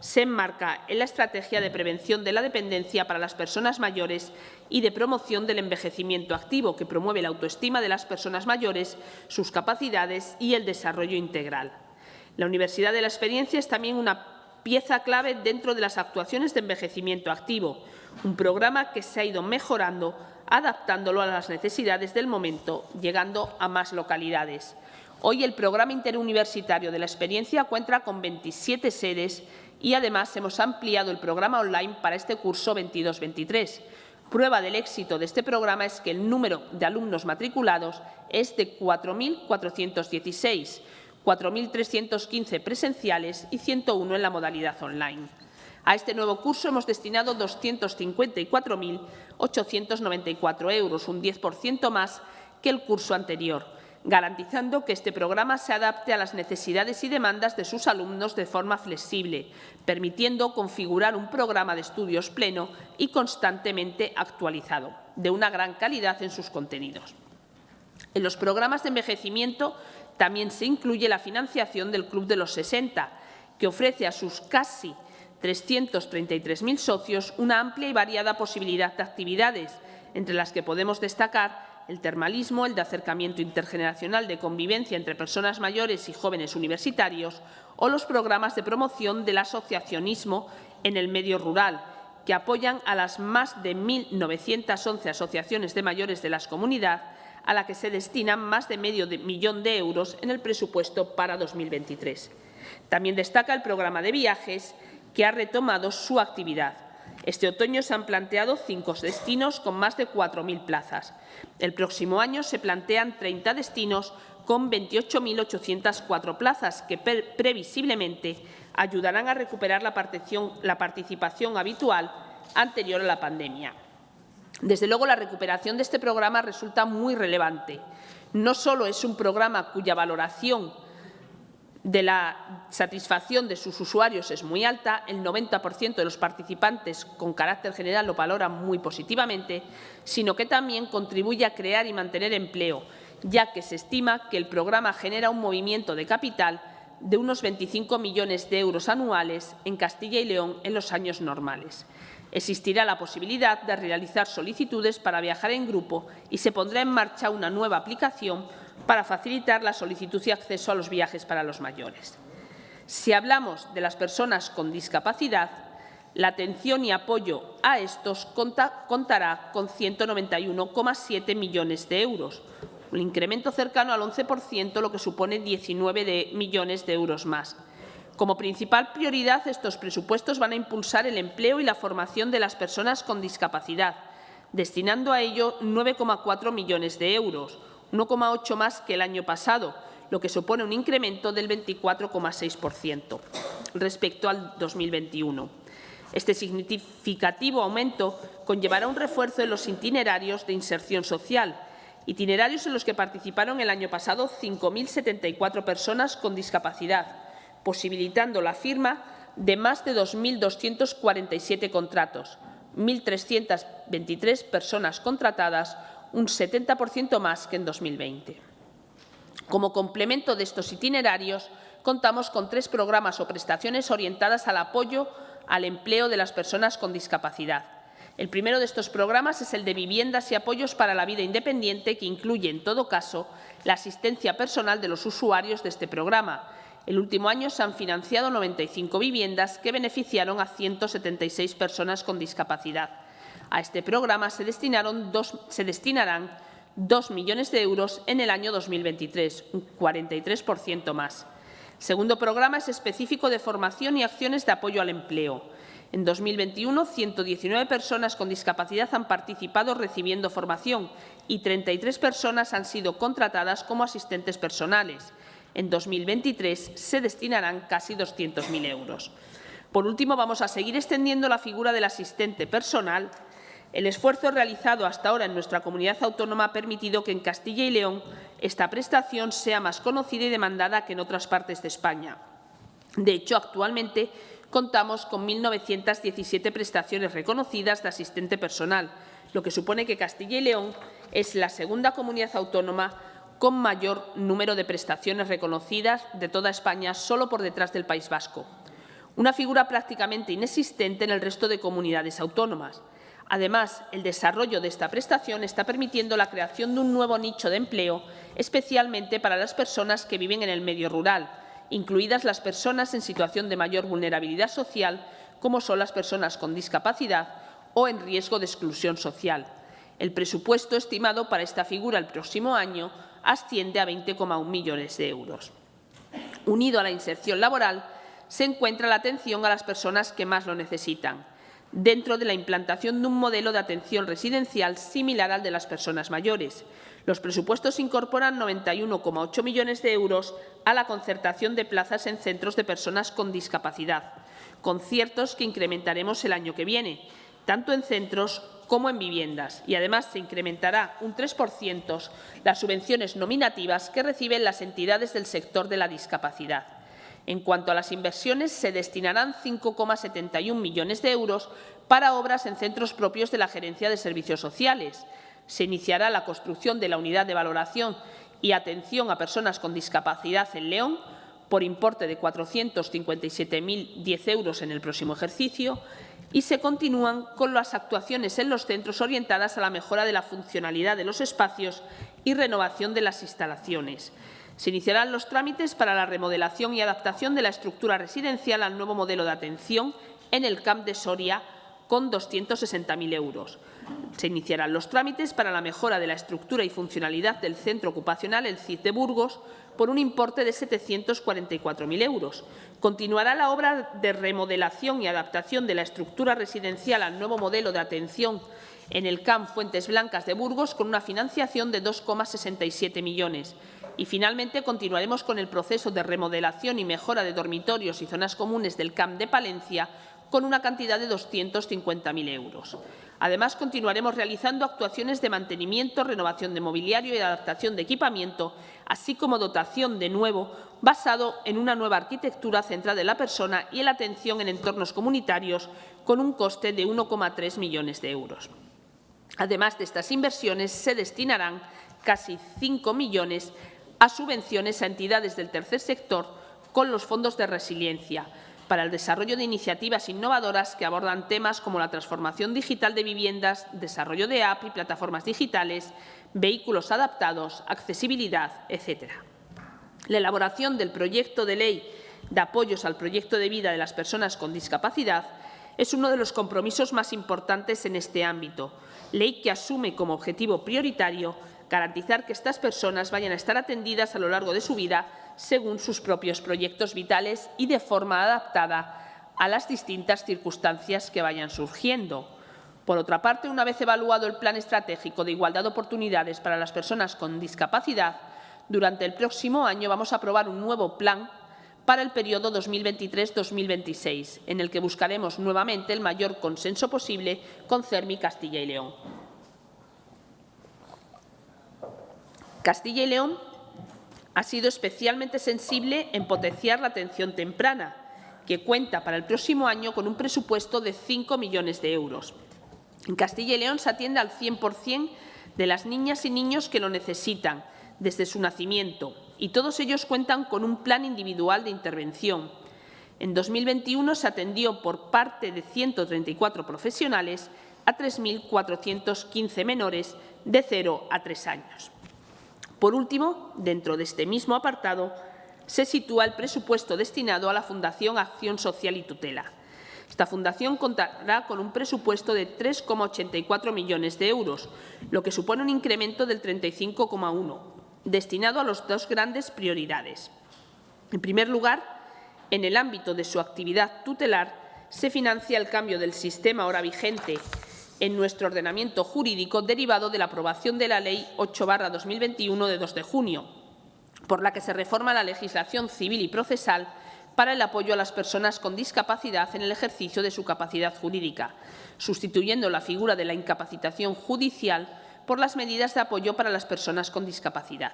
se, enmarca en la estrategia de prevención de la dependencia para las personas mayores y de promoción del envejecimiento activo, que promueve la autoestima de las personas mayores, sus capacidades y el desarrollo integral. La Universidad de la Experiencia es también una pieza clave dentro de las actuaciones de envejecimiento activo, un programa que se ha ido mejorando, adaptándolo a las necesidades del momento, llegando a más localidades. Hoy el programa interuniversitario de la experiencia cuenta con 27 sedes y además hemos ampliado el programa online para este curso 22-23. Prueba del éxito de este programa es que el número de alumnos matriculados es de 4.416, 4.315 presenciales y 101 en la modalidad online. A este nuevo curso hemos destinado 254.894 euros, un 10% más que el curso anterior garantizando que este programa se adapte a las necesidades y demandas de sus alumnos de forma flexible, permitiendo configurar un programa de estudios pleno y constantemente actualizado, de una gran calidad en sus contenidos. En los programas de envejecimiento también se incluye la financiación del Club de los 60, que ofrece a sus casi 333.000 socios una amplia y variada posibilidad de actividades, entre las que podemos destacar el termalismo, el de acercamiento intergeneracional de convivencia entre personas mayores y jóvenes universitarios o los programas de promoción del asociacionismo en el medio rural, que apoyan a las más de 1.911 asociaciones de mayores de las comunidades, a la que se destinan más de medio millón de euros en el presupuesto para 2023. También destaca el programa de viajes, que ha retomado su actividad. Este otoño se han planteado cinco destinos con más de 4.000 plazas. El próximo año se plantean 30 destinos con 28.804 plazas que previsiblemente ayudarán a recuperar la participación habitual anterior a la pandemia. Desde luego, la recuperación de este programa resulta muy relevante. No solo es un programa cuya valoración de la satisfacción de sus usuarios es muy alta, el 90% de los participantes con carácter general lo valoran muy positivamente, sino que también contribuye a crear y mantener empleo, ya que se estima que el programa genera un movimiento de capital de unos 25 millones de euros anuales en Castilla y León en los años normales. Existirá la posibilidad de realizar solicitudes para viajar en grupo y se pondrá en marcha una nueva aplicación para facilitar la solicitud y acceso a los viajes para los mayores. Si hablamos de las personas con discapacidad, la atención y apoyo a estos contará con 191,7 millones de euros, un incremento cercano al 11%, lo que supone 19 millones de euros más. Como principal prioridad, estos presupuestos van a impulsar el empleo y la formación de las personas con discapacidad, destinando a ello 9,4 millones de euros, 1,8 más que el año pasado, lo que supone un incremento del 24,6% respecto al 2021. Este significativo aumento conllevará un refuerzo en los itinerarios de inserción social, itinerarios en los que participaron el año pasado 5.074 personas con discapacidad, posibilitando la firma de más de 2.247 contratos, 1.323 personas contratadas, un 70% más que en 2020. Como complemento de estos itinerarios, contamos con tres programas o prestaciones orientadas al apoyo al empleo de las personas con discapacidad. El primero de estos programas es el de viviendas y apoyos para la vida independiente, que incluye, en todo caso, la asistencia personal de los usuarios de este programa. El último año se han financiado 95 viviendas que beneficiaron a 176 personas con discapacidad. A este programa se, destinaron se destinarán 2 millones de euros en el año 2023, un 43% más. El segundo programa es específico de formación y acciones de apoyo al empleo. En 2021, 119 personas con discapacidad han participado recibiendo formación y 33 personas han sido contratadas como asistentes personales. En 2023 se destinarán casi 200.000 euros. Por último, vamos a seguir extendiendo la figura del asistente personal el esfuerzo realizado hasta ahora en nuestra comunidad autónoma ha permitido que en Castilla y León esta prestación sea más conocida y demandada que en otras partes de España. De hecho, actualmente contamos con 1.917 prestaciones reconocidas de asistente personal, lo que supone que Castilla y León es la segunda comunidad autónoma con mayor número de prestaciones reconocidas de toda España, solo por detrás del País Vasco. Una figura prácticamente inexistente en el resto de comunidades autónomas. Además, el desarrollo de esta prestación está permitiendo la creación de un nuevo nicho de empleo, especialmente para las personas que viven en el medio rural, incluidas las personas en situación de mayor vulnerabilidad social, como son las personas con discapacidad o en riesgo de exclusión social. El presupuesto estimado para esta figura el próximo año asciende a 20,1 millones de euros. Unido a la inserción laboral, se encuentra la atención a las personas que más lo necesitan dentro de la implantación de un modelo de atención residencial similar al de las personas mayores. Los presupuestos incorporan 91,8 millones de euros a la concertación de plazas en centros de personas con discapacidad, conciertos que incrementaremos el año que viene, tanto en centros como en viviendas y, además, se incrementará un 3% las subvenciones nominativas que reciben las entidades del sector de la discapacidad. En cuanto a las inversiones, se destinarán 5,71 millones de euros para obras en centros propios de la Gerencia de Servicios Sociales. Se iniciará la construcción de la unidad de valoración y atención a personas con discapacidad en León, por importe de 457.010 euros en el próximo ejercicio, y se continúan con las actuaciones en los centros orientadas a la mejora de la funcionalidad de los espacios y renovación de las instalaciones. Se iniciarán los trámites para la remodelación y adaptación de la estructura residencial al nuevo modelo de atención en el CAMP de Soria con 260.000 euros. Se iniciarán los trámites para la mejora de la estructura y funcionalidad del centro ocupacional El CID de Burgos por un importe de 744.000 euros. Continuará la obra de remodelación y adaptación de la estructura residencial al nuevo modelo de atención en el CAMP Fuentes Blancas de Burgos con una financiación de 2,67 millones. Y, finalmente, continuaremos con el proceso de remodelación y mejora de dormitorios y zonas comunes del CAMP de Palencia con una cantidad de 250.000 euros. Además, continuaremos realizando actuaciones de mantenimiento, renovación de mobiliario y adaptación de equipamiento, así como dotación de nuevo basado en una nueva arquitectura centrada en la persona y en la atención en entornos comunitarios con un coste de 1,3 millones de euros. Además de estas inversiones, se destinarán casi 5 millones a subvenciones a entidades del tercer sector con los fondos de resiliencia, para el desarrollo de iniciativas innovadoras que abordan temas como la transformación digital de viviendas, desarrollo de app y plataformas digitales, vehículos adaptados, accesibilidad, etc. La elaboración del proyecto de ley de apoyos al proyecto de vida de las personas con discapacidad es uno de los compromisos más importantes en este ámbito, ley que asume como objetivo prioritario garantizar que estas personas vayan a estar atendidas a lo largo de su vida según sus propios proyectos vitales y de forma adaptada a las distintas circunstancias que vayan surgiendo. Por otra parte, una vez evaluado el Plan Estratégico de Igualdad de Oportunidades para las Personas con Discapacidad, durante el próximo año vamos a aprobar un nuevo plan para el periodo 2023-2026, en el que buscaremos nuevamente el mayor consenso posible con CERMI Castilla y León. Castilla y León ha sido especialmente sensible en potenciar la atención temprana, que cuenta para el próximo año con un presupuesto de 5 millones de euros. En Castilla y León se atiende al 100% de las niñas y niños que lo necesitan desde su nacimiento y todos ellos cuentan con un plan individual de intervención. En 2021 se atendió por parte de 134 profesionales a 3.415 menores de 0 a 3 años. Por último, dentro de este mismo apartado, se sitúa el presupuesto destinado a la Fundación Acción Social y Tutela. Esta fundación contará con un presupuesto de 3,84 millones de euros, lo que supone un incremento del 35,1, destinado a las dos grandes prioridades. En primer lugar, en el ámbito de su actividad tutelar, se financia el cambio del sistema ahora vigente en nuestro ordenamiento jurídico derivado de la aprobación de la Ley 8-2021 de 2 de junio, por la que se reforma la legislación civil y procesal para el apoyo a las personas con discapacidad en el ejercicio de su capacidad jurídica, sustituyendo la figura de la incapacitación judicial por las medidas de apoyo para las personas con discapacidad.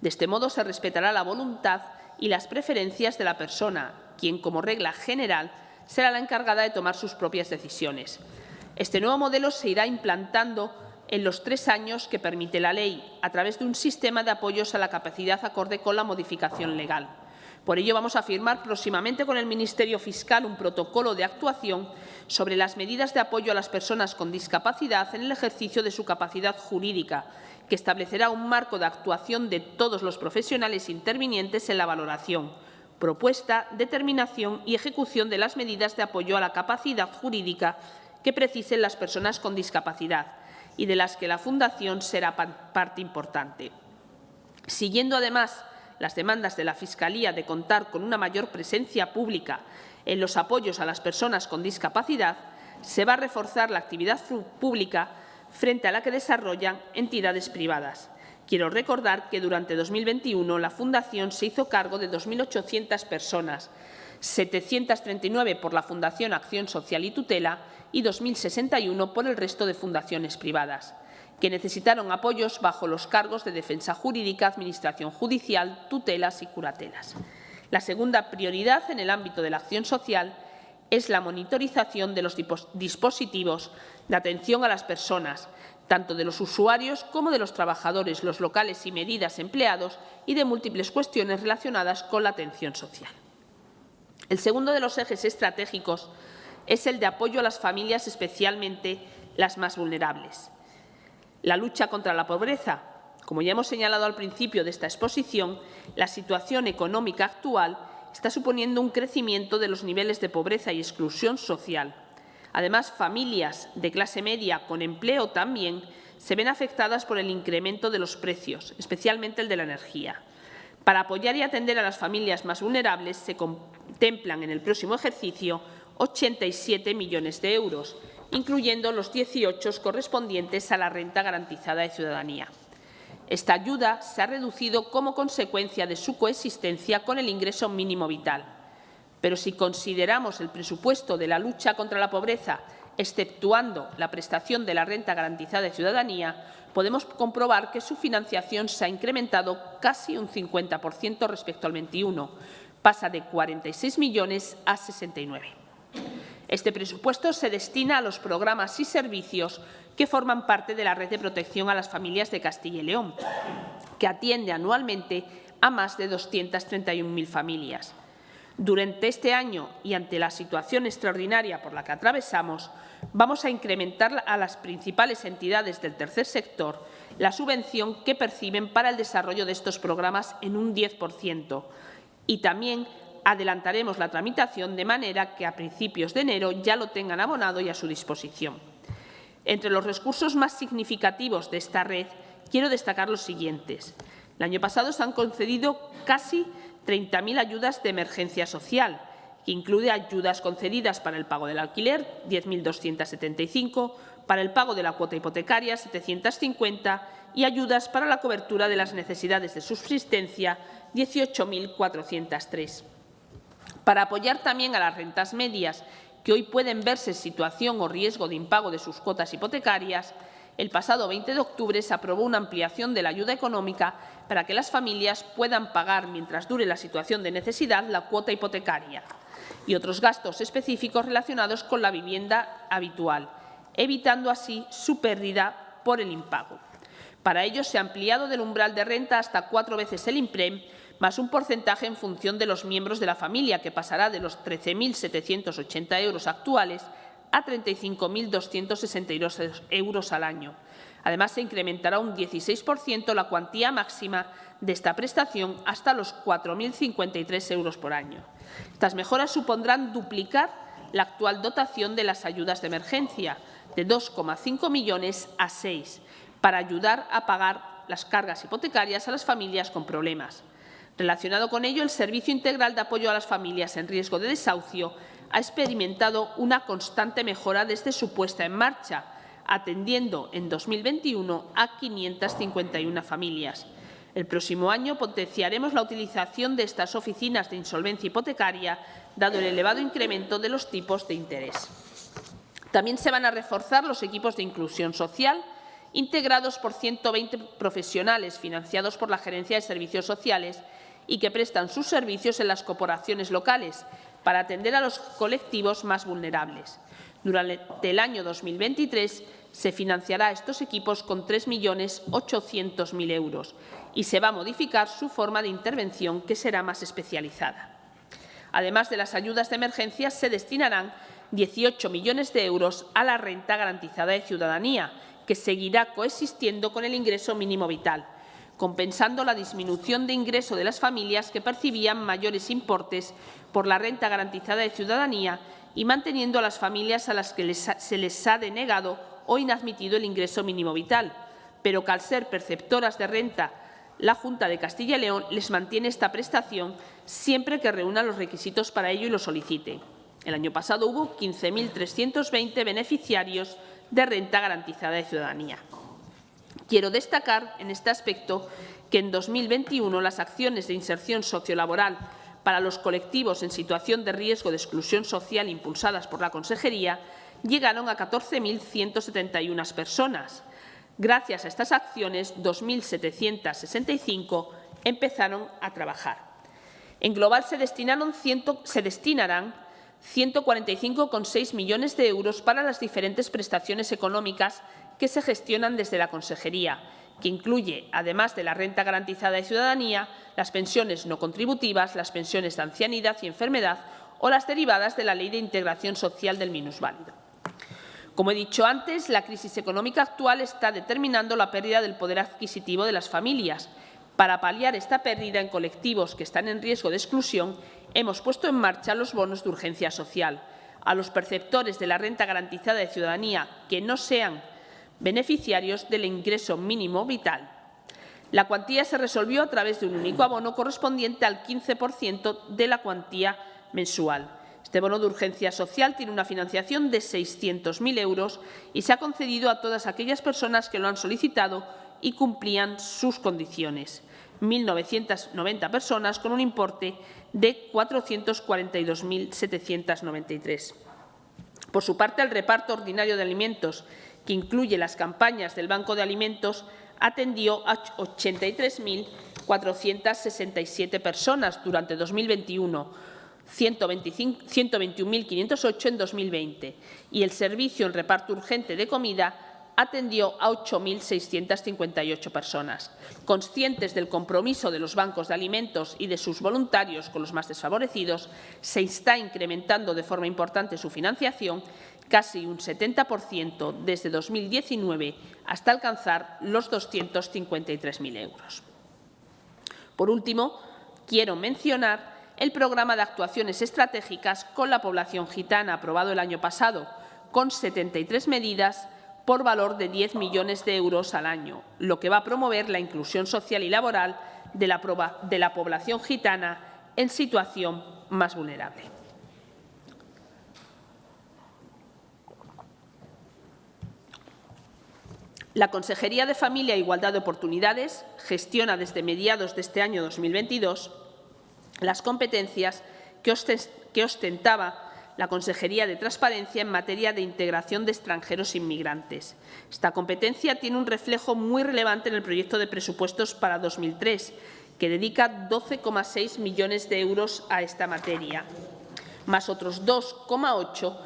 De este modo, se respetará la voluntad y las preferencias de la persona, quien, como regla general, será la encargada de tomar sus propias decisiones. Este nuevo modelo se irá implantando en los tres años que permite la ley, a través de un sistema de apoyos a la capacidad acorde con la modificación legal. Por ello, vamos a firmar próximamente con el Ministerio Fiscal un protocolo de actuación sobre las medidas de apoyo a las personas con discapacidad en el ejercicio de su capacidad jurídica, que establecerá un marco de actuación de todos los profesionales intervinientes en la valoración, propuesta, determinación y ejecución de las medidas de apoyo a la capacidad jurídica que precisen las personas con discapacidad y de las que la Fundación será parte importante. Siguiendo, además, las demandas de la Fiscalía de contar con una mayor presencia pública en los apoyos a las personas con discapacidad, se va a reforzar la actividad pública frente a la que desarrollan entidades privadas. Quiero recordar que durante 2021 la Fundación se hizo cargo de 2.800 personas, 739 por la Fundación Acción Social y Tutela y 2.061 por el resto de fundaciones privadas, que necesitaron apoyos bajo los cargos de defensa jurídica, administración judicial, tutelas y curatelas. La segunda prioridad en el ámbito de la acción social es la monitorización de los dispositivos de atención a las personas, tanto de los usuarios como de los trabajadores, los locales y medidas empleados y de múltiples cuestiones relacionadas con la atención social. El segundo de los ejes estratégicos es el de apoyo a las familias, especialmente las más vulnerables. La lucha contra la pobreza. Como ya hemos señalado al principio de esta exposición, la situación económica actual está suponiendo un crecimiento de los niveles de pobreza y exclusión social. Además, familias de clase media con empleo también se ven afectadas por el incremento de los precios, especialmente el de la energía. Para apoyar y atender a las familias más vulnerables se contemplan en el próximo ejercicio 87 millones de euros, incluyendo los 18 correspondientes a la renta garantizada de ciudadanía. Esta ayuda se ha reducido como consecuencia de su coexistencia con el ingreso mínimo vital. Pero si consideramos el presupuesto de la lucha contra la pobreza, exceptuando la prestación de la renta garantizada de ciudadanía, podemos comprobar que su financiación se ha incrementado casi un 50% respecto al 21, pasa de 46 millones a 69. Este presupuesto se destina a los programas y servicios que forman parte de la Red de Protección a las Familias de Castilla y León, que atiende anualmente a más de 231.000 familias. Durante este año y ante la situación extraordinaria por la que atravesamos, vamos a incrementar a las principales entidades del tercer sector la subvención que perciben para el desarrollo de estos programas en un 10% y también adelantaremos la tramitación de manera que a principios de enero ya lo tengan abonado y a su disposición. Entre los recursos más significativos de esta red, quiero destacar los siguientes. El año pasado se han concedido casi 30.000 ayudas de emergencia social, que incluye ayudas concedidas para el pago del alquiler, 10.275, para el pago de la cuota hipotecaria, 750, y ayudas para la cobertura de las necesidades de subsistencia, 18.403. Para apoyar también a las rentas medias que hoy pueden verse en situación o riesgo de impago de sus cuotas hipotecarias, el pasado 20 de octubre se aprobó una ampliación de la ayuda económica para que las familias puedan pagar, mientras dure la situación de necesidad, la cuota hipotecaria y otros gastos específicos relacionados con la vivienda habitual, evitando así su pérdida por el impago. Para ello, se ha ampliado del umbral de renta hasta cuatro veces el IMPREM más un porcentaje en función de los miembros de la familia, que pasará de los 13.780 euros actuales a 35.262 euros al año. Además, se incrementará un 16% la cuantía máxima de esta prestación hasta los 4.053 euros por año. Estas mejoras supondrán duplicar la actual dotación de las ayudas de emergencia, de 2,5 millones a 6, para ayudar a pagar las cargas hipotecarias a las familias con problemas. Relacionado con ello, el Servicio Integral de Apoyo a las Familias en Riesgo de Desahucio ha experimentado una constante mejora desde su puesta en marcha, atendiendo en 2021 a 551 familias. El próximo año potenciaremos la utilización de estas oficinas de insolvencia hipotecaria, dado el elevado incremento de los tipos de interés. También se van a reforzar los equipos de inclusión social, integrados por 120 profesionales financiados por la Gerencia de Servicios Sociales y que prestan sus servicios en las corporaciones locales para atender a los colectivos más vulnerables. Durante el año 2023 se financiará estos equipos con 3.800.000 euros y se va a modificar su forma de intervención, que será más especializada. Además de las ayudas de emergencia, se destinarán 18 millones de euros a la renta garantizada de ciudadanía, que seguirá coexistiendo con el ingreso mínimo vital, compensando la disminución de ingreso de las familias que percibían mayores importes por la renta garantizada de ciudadanía y manteniendo a las familias a las que se les ha denegado o inadmitido el ingreso mínimo vital, pero que al ser perceptoras de renta la Junta de Castilla y León les mantiene esta prestación siempre que reúna los requisitos para ello y lo solicite. El año pasado hubo 15.320 beneficiarios de renta garantizada de ciudadanía. Quiero destacar en este aspecto que en 2021 las acciones de inserción sociolaboral para los colectivos en situación de riesgo de exclusión social impulsadas por la Consejería llegaron a 14.171 personas. Gracias a estas acciones, 2.765 empezaron a trabajar. En global se, se destinarán 145,6 millones de euros para las diferentes prestaciones económicas que se gestionan desde la Consejería, que incluye, además de la renta garantizada de ciudadanía, las pensiones no contributivas, las pensiones de ancianidad y enfermedad o las derivadas de la Ley de Integración Social del Minusválido. Como he dicho antes, la crisis económica actual está determinando la pérdida del poder adquisitivo de las familias. Para paliar esta pérdida en colectivos que están en riesgo de exclusión, hemos puesto en marcha los bonos de urgencia social. A los perceptores de la renta garantizada de ciudadanía que no sean beneficiarios del ingreso mínimo vital. La cuantía se resolvió a través de un único abono correspondiente al 15% de la cuantía mensual. Este bono de urgencia social tiene una financiación de 600.000 euros y se ha concedido a todas aquellas personas que lo han solicitado y cumplían sus condiciones. 1.990 personas con un importe de 442.793. Por su parte, el reparto ordinario de alimentos que incluye las campañas del Banco de Alimentos, atendió a 83.467 personas durante 2021, 121.508 en 2020, y el servicio en reparto urgente de comida atendió a 8.658 personas. Conscientes del compromiso de los bancos de alimentos y de sus voluntarios con los más desfavorecidos, se está incrementando de forma importante su financiación, casi un 70% desde 2019 hasta alcanzar los 253.000 euros. Por último, quiero mencionar el programa de actuaciones estratégicas con la población gitana aprobado el año pasado, con 73 medidas por valor de 10 millones de euros al año, lo que va a promover la inclusión social y laboral de la, de la población gitana en situación más vulnerable. La Consejería de Familia e Igualdad de Oportunidades gestiona desde mediados de este año 2022 las competencias que ostentaba la Consejería de Transparencia en materia de integración de extranjeros inmigrantes. Esta competencia tiene un reflejo muy relevante en el proyecto de presupuestos para 2003, que dedica 12,6 millones de euros a esta materia, más otros 2,8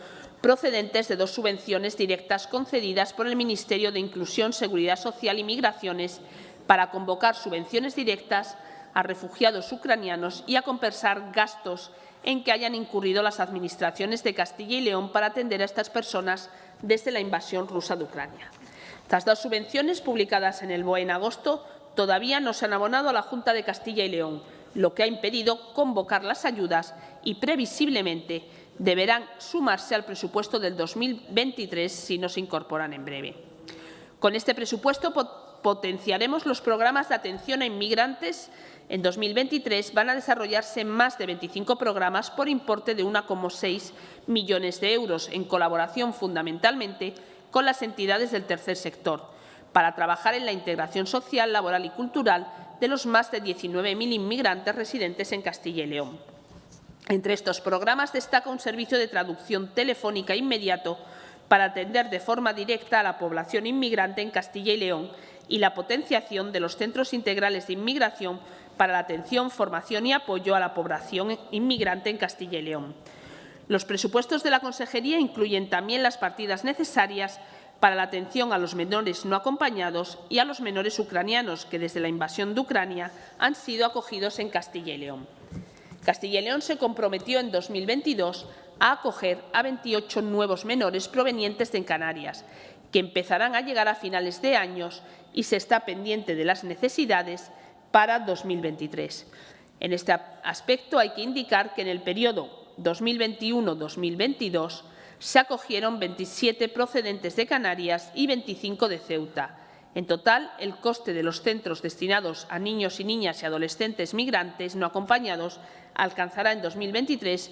procedentes de dos subvenciones directas concedidas por el Ministerio de Inclusión, Seguridad Social y Migraciones para convocar subvenciones directas a refugiados ucranianos y a compensar gastos en que hayan incurrido las administraciones de Castilla y León para atender a estas personas desde la invasión rusa de Ucrania. Estas dos subvenciones, publicadas en el BOE en agosto, todavía no se han abonado a la Junta de Castilla y León, lo que ha impedido convocar las ayudas y, previsiblemente, deberán sumarse al presupuesto del 2023 si no se incorporan en breve. Con este presupuesto potenciaremos los programas de atención a inmigrantes en 2023 van a desarrollarse más de 25 programas por importe de 1,6 millones de euros, en colaboración fundamentalmente con las entidades del tercer sector, para trabajar en la integración social, laboral y cultural de los más de 19.000 inmigrantes residentes en Castilla y León. Entre estos programas destaca un servicio de traducción telefónica inmediato para atender de forma directa a la población inmigrante en Castilla y León y la potenciación de los centros integrales de inmigración para la atención, formación y apoyo a la población inmigrante en Castilla y León. Los presupuestos de la Consejería incluyen también las partidas necesarias para la atención a los menores no acompañados y a los menores ucranianos que desde la invasión de Ucrania han sido acogidos en Castilla y León. Castilla y León se comprometió en 2022 a acoger a 28 nuevos menores provenientes de Canarias, que empezarán a llegar a finales de años y se está pendiente de las necesidades para 2023. En este aspecto hay que indicar que en el periodo 2021-2022 se acogieron 27 procedentes de Canarias y 25 de Ceuta. En total, el coste de los centros destinados a niños y niñas y adolescentes migrantes no acompañados alcanzará en 2023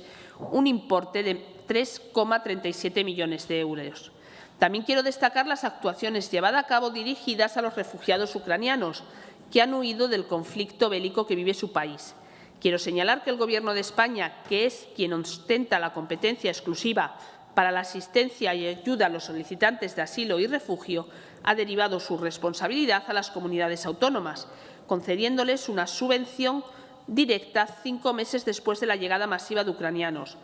un importe de 3,37 millones de euros. También quiero destacar las actuaciones llevadas a cabo dirigidas a los refugiados ucranianos, que han huido del conflicto bélico que vive su país Quiero señalar que el Gobierno de España, que es quien ostenta la competencia exclusiva para la asistencia y ayuda a los solicitantes de asilo y refugio, ha derivado su responsabilidad a las comunidades autónomas, concediéndoles una subvención directa cinco meses después de la llegada masiva de ucranianos.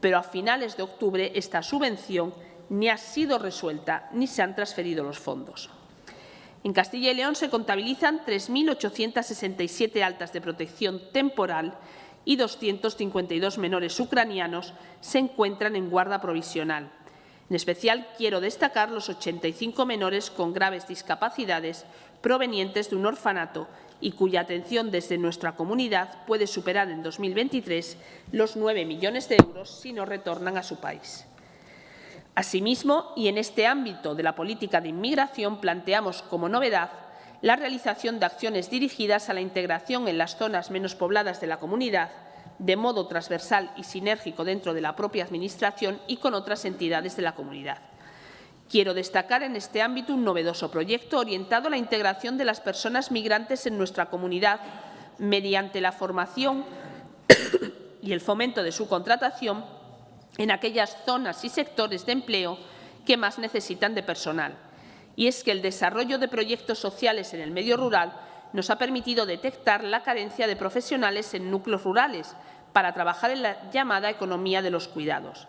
Pero a finales de octubre esta subvención ni ha sido resuelta ni se han transferido los fondos. En Castilla y León se contabilizan 3.867 altas de protección temporal y 252 menores ucranianos se encuentran en guarda provisional. En especial, quiero destacar los 85 menores con graves discapacidades provenientes de un orfanato y cuya atención desde nuestra comunidad puede superar en 2023 los 9 millones de euros si no retornan a su país. Asimismo, y en este ámbito de la política de inmigración, planteamos como novedad la realización de acciones dirigidas a la integración en las zonas menos pobladas de la comunidad, de modo transversal y sinérgico dentro de la propia Administración y con otras entidades de la comunidad. Quiero destacar en este ámbito un novedoso proyecto orientado a la integración de las personas migrantes en nuestra comunidad mediante la formación y el fomento de su contratación en aquellas zonas y sectores de empleo que más necesitan de personal. Y es que el desarrollo de proyectos sociales en el medio rural nos ha permitido detectar la carencia de profesionales en núcleos rurales para trabajar en la llamada economía de los cuidados.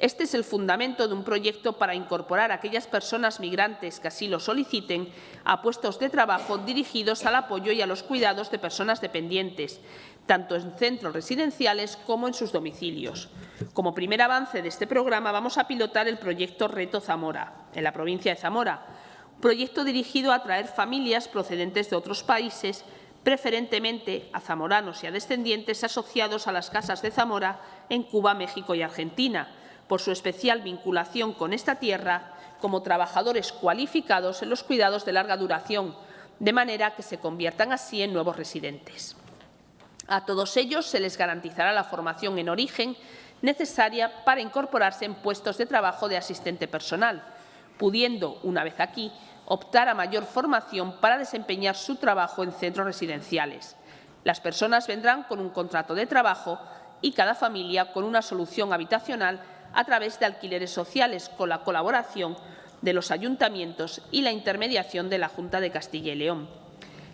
Este es el fundamento de un proyecto para incorporar a aquellas personas migrantes que así lo soliciten a puestos de trabajo dirigidos al apoyo y a los cuidados de personas dependientes, tanto en centros residenciales como en sus domicilios. Como primer avance de este programa vamos a pilotar el proyecto Reto Zamora, en la provincia de Zamora, proyecto dirigido a atraer familias procedentes de otros países preferentemente a zamoranos y a descendientes asociados a las casas de Zamora en Cuba, México y Argentina, por su especial vinculación con esta tierra como trabajadores cualificados en los cuidados de larga duración, de manera que se conviertan así en nuevos residentes. A todos ellos se les garantizará la formación en origen necesaria para incorporarse en puestos de trabajo de asistente personal, pudiendo, una vez aquí, optar a mayor formación para desempeñar su trabajo en centros residenciales. Las personas vendrán con un contrato de trabajo y cada familia con una solución habitacional a través de alquileres sociales con la colaboración de los ayuntamientos y la intermediación de la Junta de Castilla y León.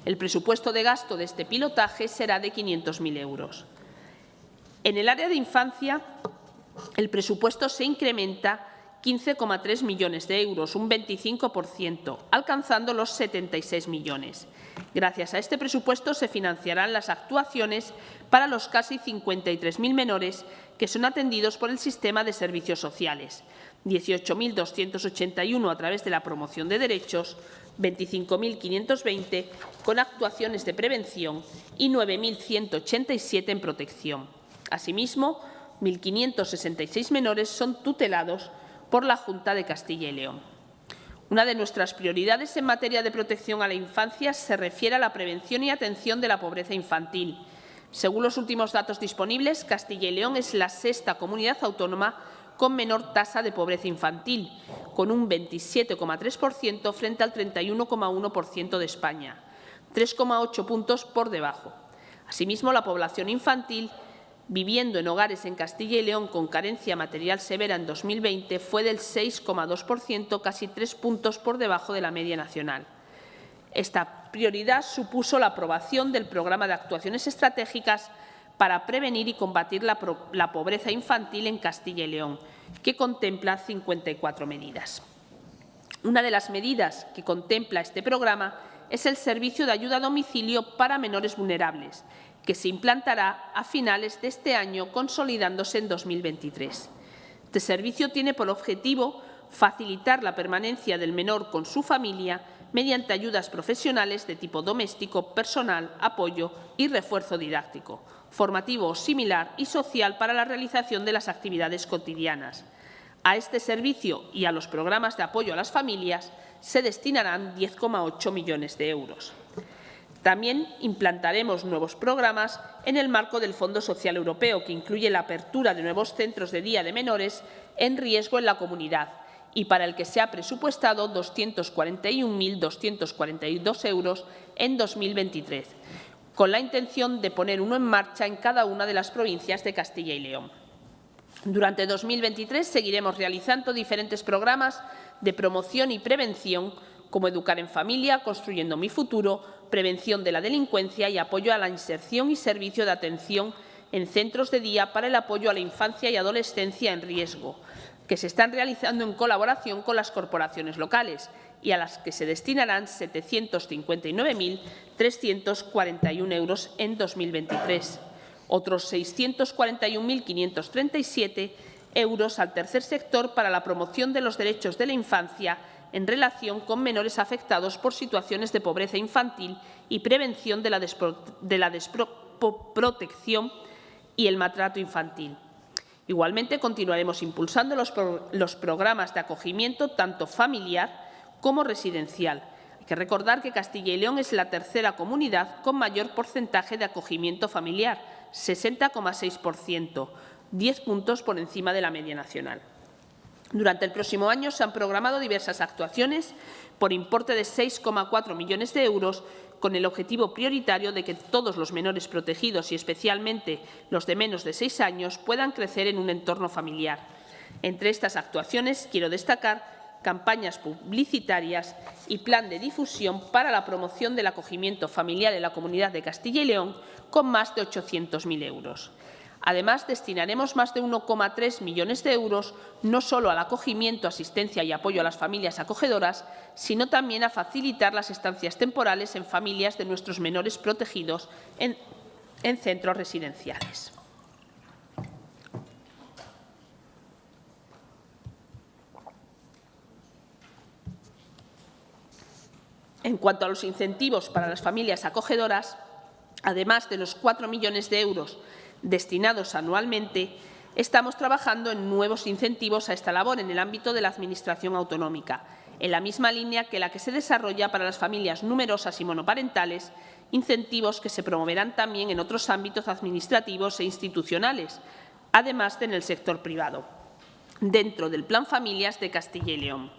El presupuesto de gasto de este pilotaje será de 500.000 euros. En el área de infancia, el presupuesto se incrementa 15,3 millones de euros, un 25%, alcanzando los 76 millones. Gracias a este presupuesto se financiarán las actuaciones para los casi 53.000 menores que son atendidos por el sistema de servicios sociales, 18.281 a través de la promoción de derechos, 25.520 con actuaciones de prevención y 9.187 en protección. Asimismo, 1.566 menores son tutelados por la Junta de Castilla y León. Una de nuestras prioridades en materia de protección a la infancia se refiere a la prevención y atención de la pobreza infantil. Según los últimos datos disponibles, Castilla y León es la sexta comunidad autónoma con menor tasa de pobreza infantil, con un 27,3% frente al 31,1% de España, 3,8 puntos por debajo. Asimismo, la población infantil viviendo en hogares en Castilla y León con carencia material severa en 2020 fue del 6,2%, casi tres puntos por debajo de la media nacional. Esta prioridad supuso la aprobación del Programa de Actuaciones Estratégicas para prevenir y combatir la, pobreza infantil en Castilla y León, que contempla 54 medidas. Una de las medidas que contempla este programa es el servicio de ayuda a domicilio para menores vulnerables, que se implantará a finales de este año, consolidándose en 2023. Este servicio tiene por objetivo facilitar la permanencia del menor con su familia mediante ayudas profesionales de tipo doméstico, personal, apoyo y refuerzo didáctico, formativo similar y social para la realización de las actividades cotidianas. A este servicio y a los programas de apoyo a las familias se destinarán 10,8 millones de euros. También implantaremos nuevos programas en el marco del Fondo Social Europeo, que incluye la apertura de nuevos centros de día de menores en riesgo en la comunidad y para el que se ha presupuestado 241.242 euros en 2023, con la intención de poner uno en marcha en cada una de las provincias de Castilla y León. Durante 2023 seguiremos realizando diferentes programas de promoción y prevención como Educar en Familia, Construyendo mi Futuro, Prevención de la Delincuencia y Apoyo a la Inserción y Servicio de Atención en centros de día para el apoyo a la infancia y adolescencia en riesgo, que se están realizando en colaboración con las corporaciones locales y a las que se destinarán 759.341 euros en 2023. Otros 641.537 euros al tercer sector para la promoción de los derechos de la infancia en relación con menores afectados por situaciones de pobreza infantil y prevención de la, de la desprotección y el maltrato infantil. Igualmente, continuaremos impulsando los, los programas de acogimiento tanto familiar como residencial. Hay que recordar que Castilla y León es la tercera comunidad con mayor porcentaje de acogimiento familiar, 60,6%, 10 puntos por encima de la media nacional. Durante el próximo año se han programado diversas actuaciones por importe de 6,4 millones de euros con el objetivo prioritario de que todos los menores protegidos y especialmente los de menos de seis años puedan crecer en un entorno familiar. Entre estas actuaciones quiero destacar campañas publicitarias y plan de difusión para la promoción del acogimiento familiar en la Comunidad de Castilla y León con más de 800.000 euros. Además, destinaremos más de 1,3 millones de euros no solo al acogimiento, asistencia y apoyo a las familias acogedoras, sino también a facilitar las estancias temporales en familias de nuestros menores protegidos en, en centros residenciales. En cuanto a los incentivos para las familias acogedoras, además de los 4 millones de euros destinados anualmente, estamos trabajando en nuevos incentivos a esta labor en el ámbito de la Administración autonómica, en la misma línea que la que se desarrolla para las familias numerosas y monoparentales, incentivos que se promoverán también en otros ámbitos administrativos e institucionales, además de en el sector privado, dentro del Plan Familias de Castilla y León.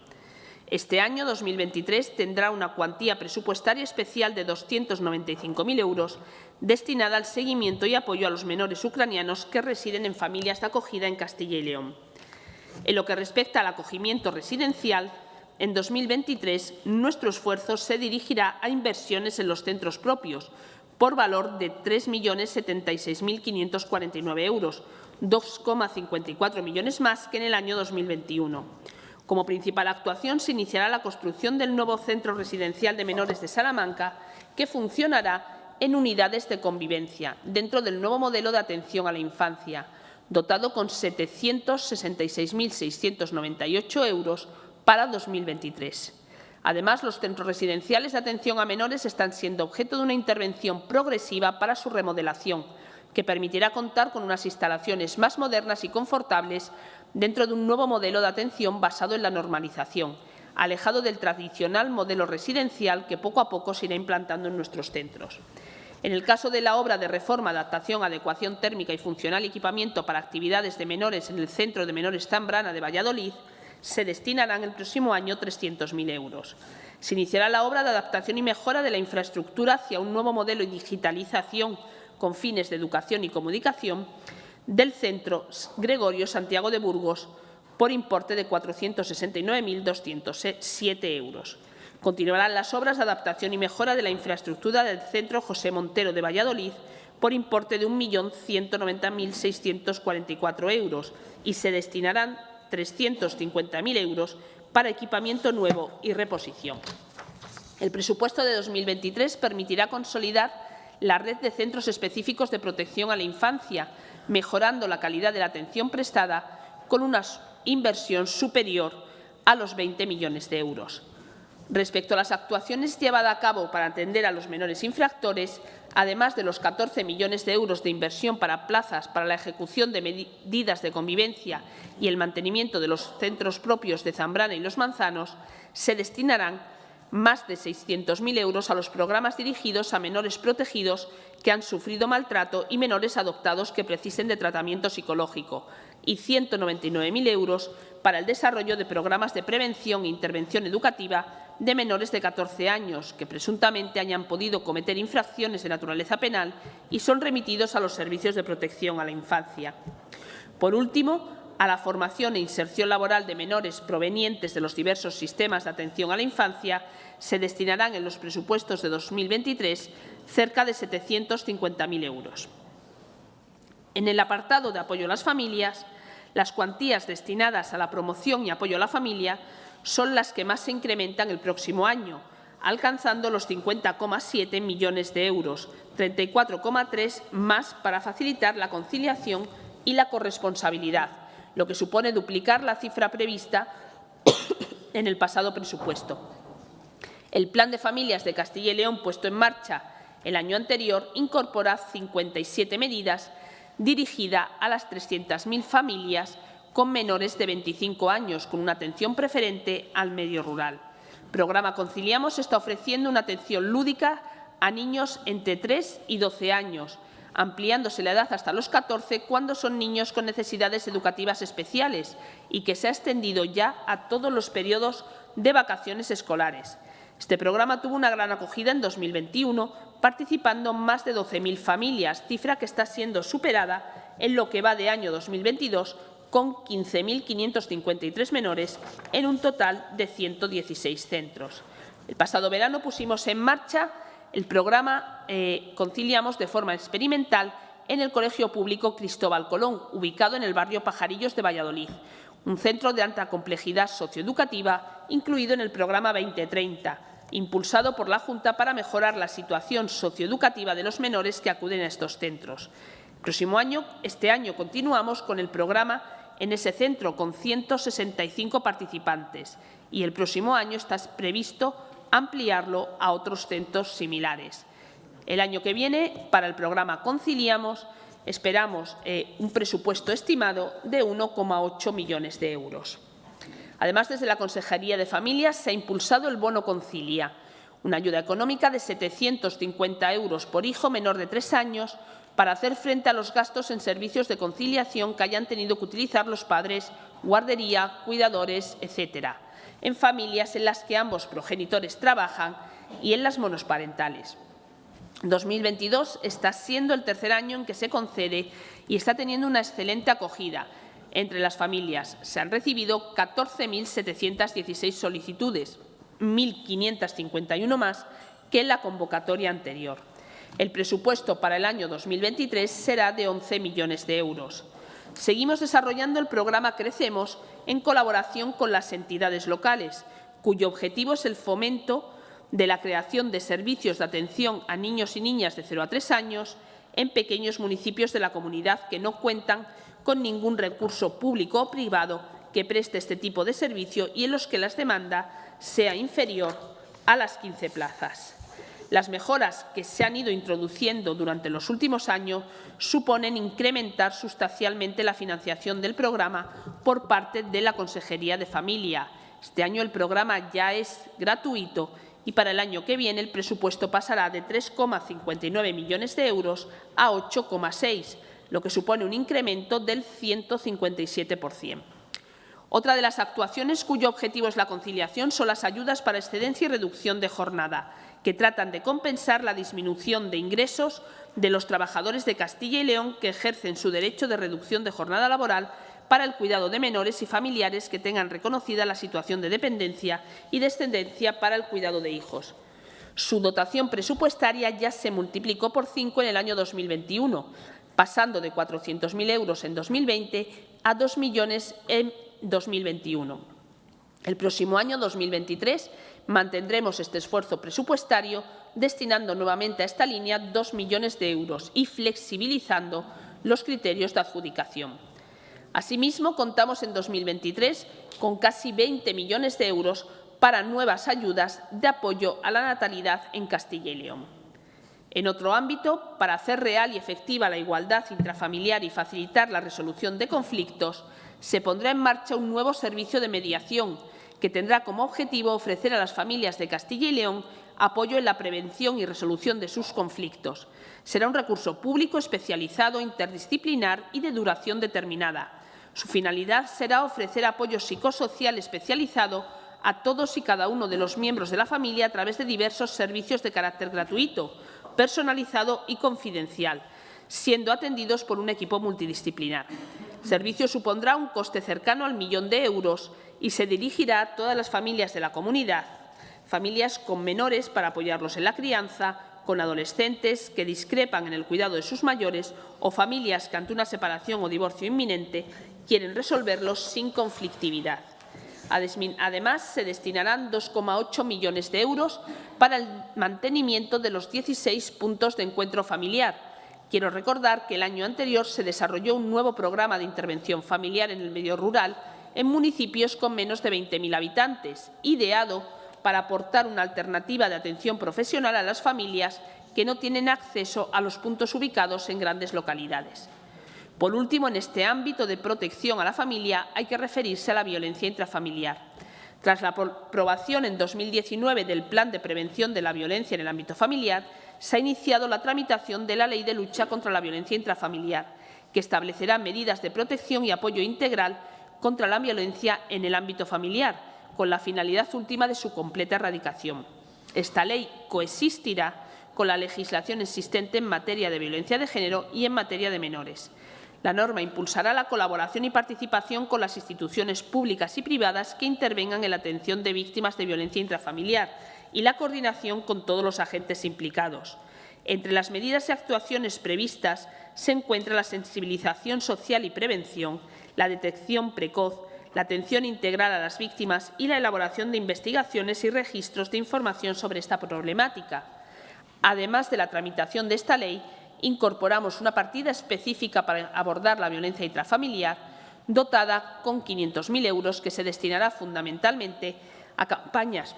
Este año 2023 tendrá una cuantía presupuestaria especial de 295.000 euros destinada al seguimiento y apoyo a los menores ucranianos que residen en familias de acogida en Castilla y León. En lo que respecta al acogimiento residencial, en 2023 nuestro esfuerzo se dirigirá a inversiones en los centros propios por valor de 3.076.549 euros, 2,54 millones más que en el año 2021. Como principal actuación se iniciará la construcción del nuevo centro residencial de menores de Salamanca, que funcionará en unidades de convivencia, dentro del nuevo modelo de atención a la infancia, dotado con 766.698 euros para 2023. Además, los centros residenciales de atención a menores están siendo objeto de una intervención progresiva para su remodelación, que permitirá contar con unas instalaciones más modernas y confortables dentro de un nuevo modelo de atención basado en la normalización, alejado del tradicional modelo residencial que poco a poco se irá implantando en nuestros centros. En el caso de la obra de reforma, adaptación, adecuación térmica y funcional equipamiento para actividades de menores en el Centro de Menores Zambrana de Valladolid, se destinarán el próximo año 300.000 euros. Se iniciará la obra de adaptación y mejora de la infraestructura hacia un nuevo modelo de digitalización con fines de educación y comunicación del Centro Gregorio Santiago de Burgos por importe de 469.207 euros. Continuarán las obras de adaptación y mejora de la infraestructura del Centro José Montero de Valladolid por importe de 1.190.644 euros y se destinarán 350.000 euros para equipamiento nuevo y reposición. El presupuesto de 2023 permitirá consolidar la red de centros específicos de protección a la infancia, mejorando la calidad de la atención prestada con una inversión superior a los 20 millones de euros. Respecto a las actuaciones llevadas a cabo para atender a los menores infractores, además de los 14 millones de euros de inversión para plazas para la ejecución de medidas de convivencia y el mantenimiento de los centros propios de Zambrana y Los Manzanos, se destinarán más de 600.000 euros a los programas dirigidos a menores protegidos que han sufrido maltrato y menores adoptados que precisen de tratamiento psicológico y 199.000 euros para el desarrollo de programas de prevención e intervención educativa de menores de 14 años que presuntamente hayan podido cometer infracciones de naturaleza penal y son remitidos a los servicios de protección a la infancia. Por último, a la formación e inserción laboral de menores provenientes de los diversos sistemas de atención a la infancia se destinarán en los presupuestos de 2023 cerca de 750.000 euros. En el apartado de apoyo a las familias, las cuantías destinadas a la promoción y apoyo a la familia son las que más se incrementan el próximo año, alcanzando los 50,7 millones de euros, 34,3 más para facilitar la conciliación y la corresponsabilidad, lo que supone duplicar la cifra prevista en el pasado presupuesto. El Plan de Familias de Castilla y León, puesto en marcha el año anterior, incorpora 57 medidas dirigidas a las 300.000 familias con menores de 25 años, con una atención preferente al medio rural. Programa Conciliamos está ofreciendo una atención lúdica a niños entre 3 y 12 años, ampliándose la edad hasta los 14 cuando son niños con necesidades educativas especiales y que se ha extendido ya a todos los periodos de vacaciones escolares. Este programa tuvo una gran acogida en 2021, participando más de 12.000 familias, cifra que está siendo superada en lo que va de año 2022 con 15.553 menores en un total de 116 centros. El pasado verano pusimos en marcha el programa eh, Conciliamos de forma experimental en el Colegio Público Cristóbal Colón, ubicado en el barrio Pajarillos de Valladolid, un centro de alta complejidad socioeducativa incluido en el programa 2030, impulsado por la Junta para mejorar la situación socioeducativa de los menores que acuden a estos centros. El próximo año, este año, continuamos con el programa en ese centro con 165 participantes y el próximo año está previsto ampliarlo a otros centros similares. El año que viene, para el programa Conciliamos, esperamos eh, un presupuesto estimado de 1,8 millones de euros. Además, desde la Consejería de Familias se ha impulsado el Bono Concilia, una ayuda económica de 750 euros por hijo menor de tres años para hacer frente a los gastos en servicios de conciliación que hayan tenido que utilizar los padres, guardería, cuidadores, etcétera, en familias en las que ambos progenitores trabajan y en las monosparentales. 2022 está siendo el tercer año en que se concede y está teniendo una excelente acogida. Entre las familias se han recibido 14.716 solicitudes, 1.551 más que en la convocatoria anterior. El presupuesto para el año 2023 será de 11 millones de euros. Seguimos desarrollando el programa Crecemos en colaboración con las entidades locales, cuyo objetivo es el fomento de la creación de servicios de atención a niños y niñas de 0 a 3 años en pequeños municipios de la comunidad que no cuentan con ningún recurso público o privado que preste este tipo de servicio y en los que la demanda sea inferior a las 15 plazas. Las mejoras que se han ido introduciendo durante los últimos años suponen incrementar sustancialmente la financiación del programa por parte de la Consejería de Familia. Este año el programa ya es gratuito y para el año que viene el presupuesto pasará de 3,59 millones de euros a 8,6, lo que supone un incremento del 157%. Otra de las actuaciones cuyo objetivo es la conciliación son las ayudas para excedencia y reducción de jornada, que tratan de compensar la disminución de ingresos de los trabajadores de Castilla y León que ejercen su derecho de reducción de jornada laboral para el cuidado de menores y familiares que tengan reconocida la situación de dependencia y descendencia para el cuidado de hijos. Su dotación presupuestaria ya se multiplicó por cinco en el año 2021, pasando de 400.000 euros en 2020 a 2 millones en 2021. El próximo año, 2023, mantendremos este esfuerzo presupuestario destinando nuevamente a esta línea 2 millones de euros y flexibilizando los criterios de adjudicación. Asimismo, contamos en 2023 con casi 20 millones de euros para nuevas ayudas de apoyo a la natalidad en Castilla y León. En otro ámbito, para hacer real y efectiva la igualdad intrafamiliar y facilitar la resolución de conflictos, se pondrá en marcha un nuevo servicio de mediación que tendrá como objetivo ofrecer a las familias de Castilla y León apoyo en la prevención y resolución de sus conflictos. Será un recurso público especializado, interdisciplinar y de duración determinada. Su finalidad será ofrecer apoyo psicosocial especializado a todos y cada uno de los miembros de la familia a través de diversos servicios de carácter gratuito, personalizado y confidencial, siendo atendidos por un equipo multidisciplinar. El servicio supondrá un coste cercano al millón de euros y se dirigirá a todas las familias de la comunidad, familias con menores para apoyarlos en la crianza, con adolescentes que discrepan en el cuidado de sus mayores o familias que ante una separación o divorcio inminente quieren resolverlos sin conflictividad. Además, se destinarán 2,8 millones de euros para el mantenimiento de los 16 puntos de encuentro familiar, Quiero recordar que el año anterior se desarrolló un nuevo programa de intervención familiar en el medio rural en municipios con menos de 20.000 habitantes, ideado para aportar una alternativa de atención profesional a las familias que no tienen acceso a los puntos ubicados en grandes localidades. Por último, en este ámbito de protección a la familia hay que referirse a la violencia intrafamiliar. Tras la aprobación en 2019 del Plan de Prevención de la Violencia en el ámbito familiar, se ha iniciado la tramitación de la Ley de Lucha contra la Violencia Intrafamiliar, que establecerá medidas de protección y apoyo integral contra la violencia en el ámbito familiar, con la finalidad última de su completa erradicación. Esta ley coexistirá con la legislación existente en materia de violencia de género y en materia de menores. La norma impulsará la colaboración y participación con las instituciones públicas y privadas que intervengan en la atención de víctimas de violencia intrafamiliar y la coordinación con todos los agentes implicados. Entre las medidas y actuaciones previstas se encuentra la sensibilización social y prevención, la detección precoz, la atención integral a las víctimas y la elaboración de investigaciones y registros de información sobre esta problemática. Además de la tramitación de esta ley, incorporamos una partida específica para abordar la violencia intrafamiliar, dotada con 500.000 euros, que se destinará fundamentalmente a campañas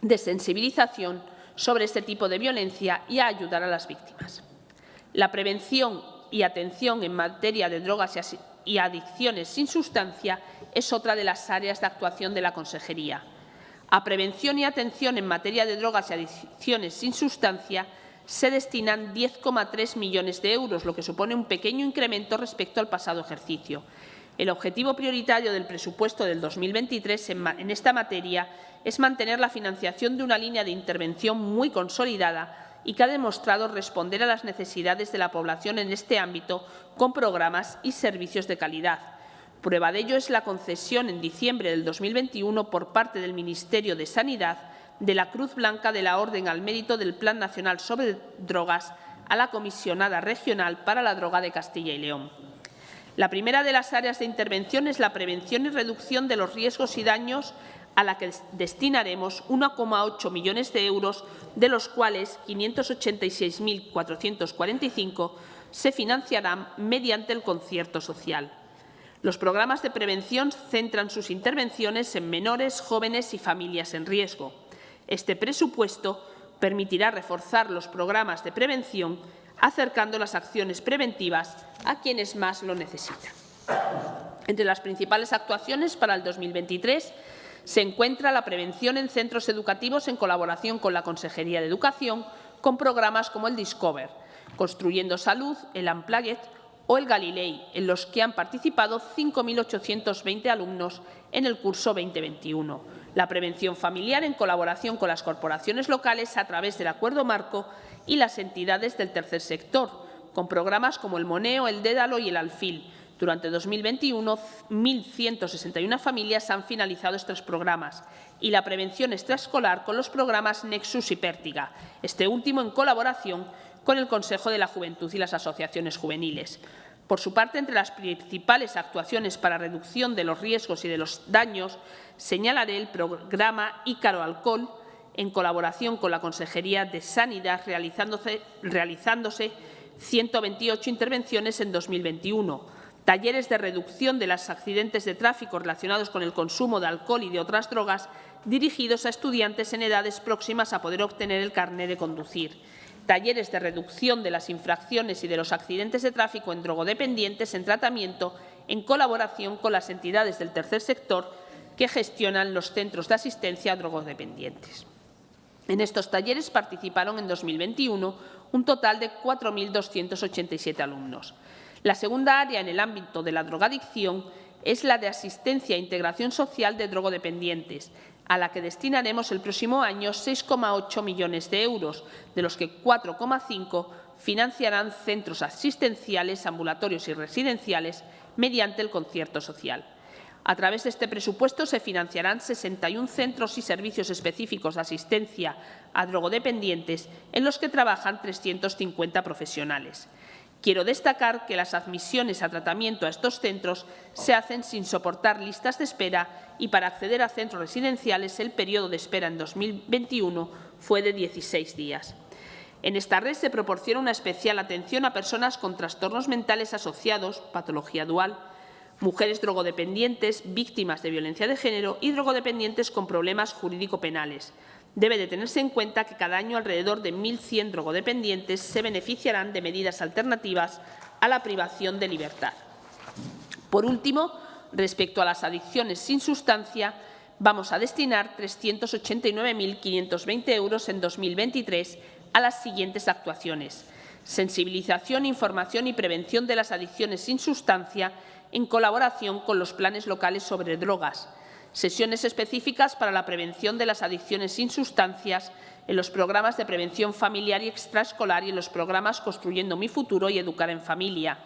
de sensibilización sobre este tipo de violencia y a ayudar a las víctimas. La prevención y atención en materia de drogas y adicciones sin sustancia es otra de las áreas de actuación de la Consejería. A prevención y atención en materia de drogas y adicciones sin sustancia se destinan 10,3 millones de euros, lo que supone un pequeño incremento respecto al pasado ejercicio. El objetivo prioritario del presupuesto del 2023 en, esta materia es mantener la financiación de una línea de intervención muy consolidada y que ha demostrado responder a las necesidades de la población en este ámbito con programas y servicios de calidad. Prueba de ello es la concesión en diciembre del 2021 por parte del Ministerio de Sanidad de la Cruz Blanca de la Orden al Mérito del Plan Nacional sobre Drogas a la Comisionada Regional para la Droga de Castilla y León. La primera de las áreas de intervención es la prevención y reducción de los riesgos y daños a la que destinaremos 1,8 millones de euros, de los cuales 586.445 se financiarán mediante el concierto social. Los programas de prevención centran sus intervenciones en menores, jóvenes y familias en riesgo. Este presupuesto permitirá reforzar los programas de prevención acercando las acciones preventivas a quienes más lo necesitan. Entre las principales actuaciones para el 2023 se encuentra la prevención en centros educativos en colaboración con la Consejería de Educación, con programas como el Discover, Construyendo Salud, el Unplugged o el Galilei, en los que han participado 5.820 alumnos en el curso 2021. La prevención familiar en colaboración con las corporaciones locales a través del Acuerdo Marco y las entidades del tercer sector, con programas como el Moneo, el Dédalo y el Alfil. Durante 2021, 1.161 familias han finalizado estos programas y la prevención extraescolar con los programas Nexus y Pértiga, este último en colaboración con el Consejo de la Juventud y las asociaciones juveniles. Por su parte, entre las principales actuaciones para reducción de los riesgos y de los daños, señalaré el programa Ícaro Alcohol, en colaboración con la Consejería de Sanidad, realizándose, realizándose 128 intervenciones en 2021, talleres de reducción de los accidentes de tráfico relacionados con el consumo de alcohol y de otras drogas dirigidos a estudiantes en edades próximas a poder obtener el carné de conducir, talleres de reducción de las infracciones y de los accidentes de tráfico en drogodependientes en tratamiento en colaboración con las entidades del tercer sector que gestionan los centros de asistencia a drogodependientes. En estos talleres participaron en 2021 un total de 4.287 alumnos. La segunda área en el ámbito de la drogadicción es la de asistencia e integración social de drogodependientes, a la que destinaremos el próximo año 6,8 millones de euros, de los que 4,5 financiarán centros asistenciales, ambulatorios y residenciales mediante el concierto social. A través de este presupuesto se financiarán 61 centros y servicios específicos de asistencia a drogodependientes en los que trabajan 350 profesionales. Quiero destacar que las admisiones a tratamiento a estos centros se hacen sin soportar listas de espera y para acceder a centros residenciales el periodo de espera en 2021 fue de 16 días. En esta red se proporciona una especial atención a personas con trastornos mentales asociados, patología dual, mujeres drogodependientes, víctimas de violencia de género y drogodependientes con problemas jurídico-penales. Debe de tenerse en cuenta que cada año alrededor de 1.100 drogodependientes se beneficiarán de medidas alternativas a la privación de libertad. Por último, respecto a las adicciones sin sustancia, vamos a destinar 389.520 euros en 2023 a las siguientes actuaciones. Sensibilización, información y prevención de las adicciones sin sustancia en colaboración con los planes locales sobre drogas, sesiones específicas para la prevención de las adicciones sin sustancias en los programas de prevención familiar y extraescolar y en los programas Construyendo mi futuro y Educar en familia,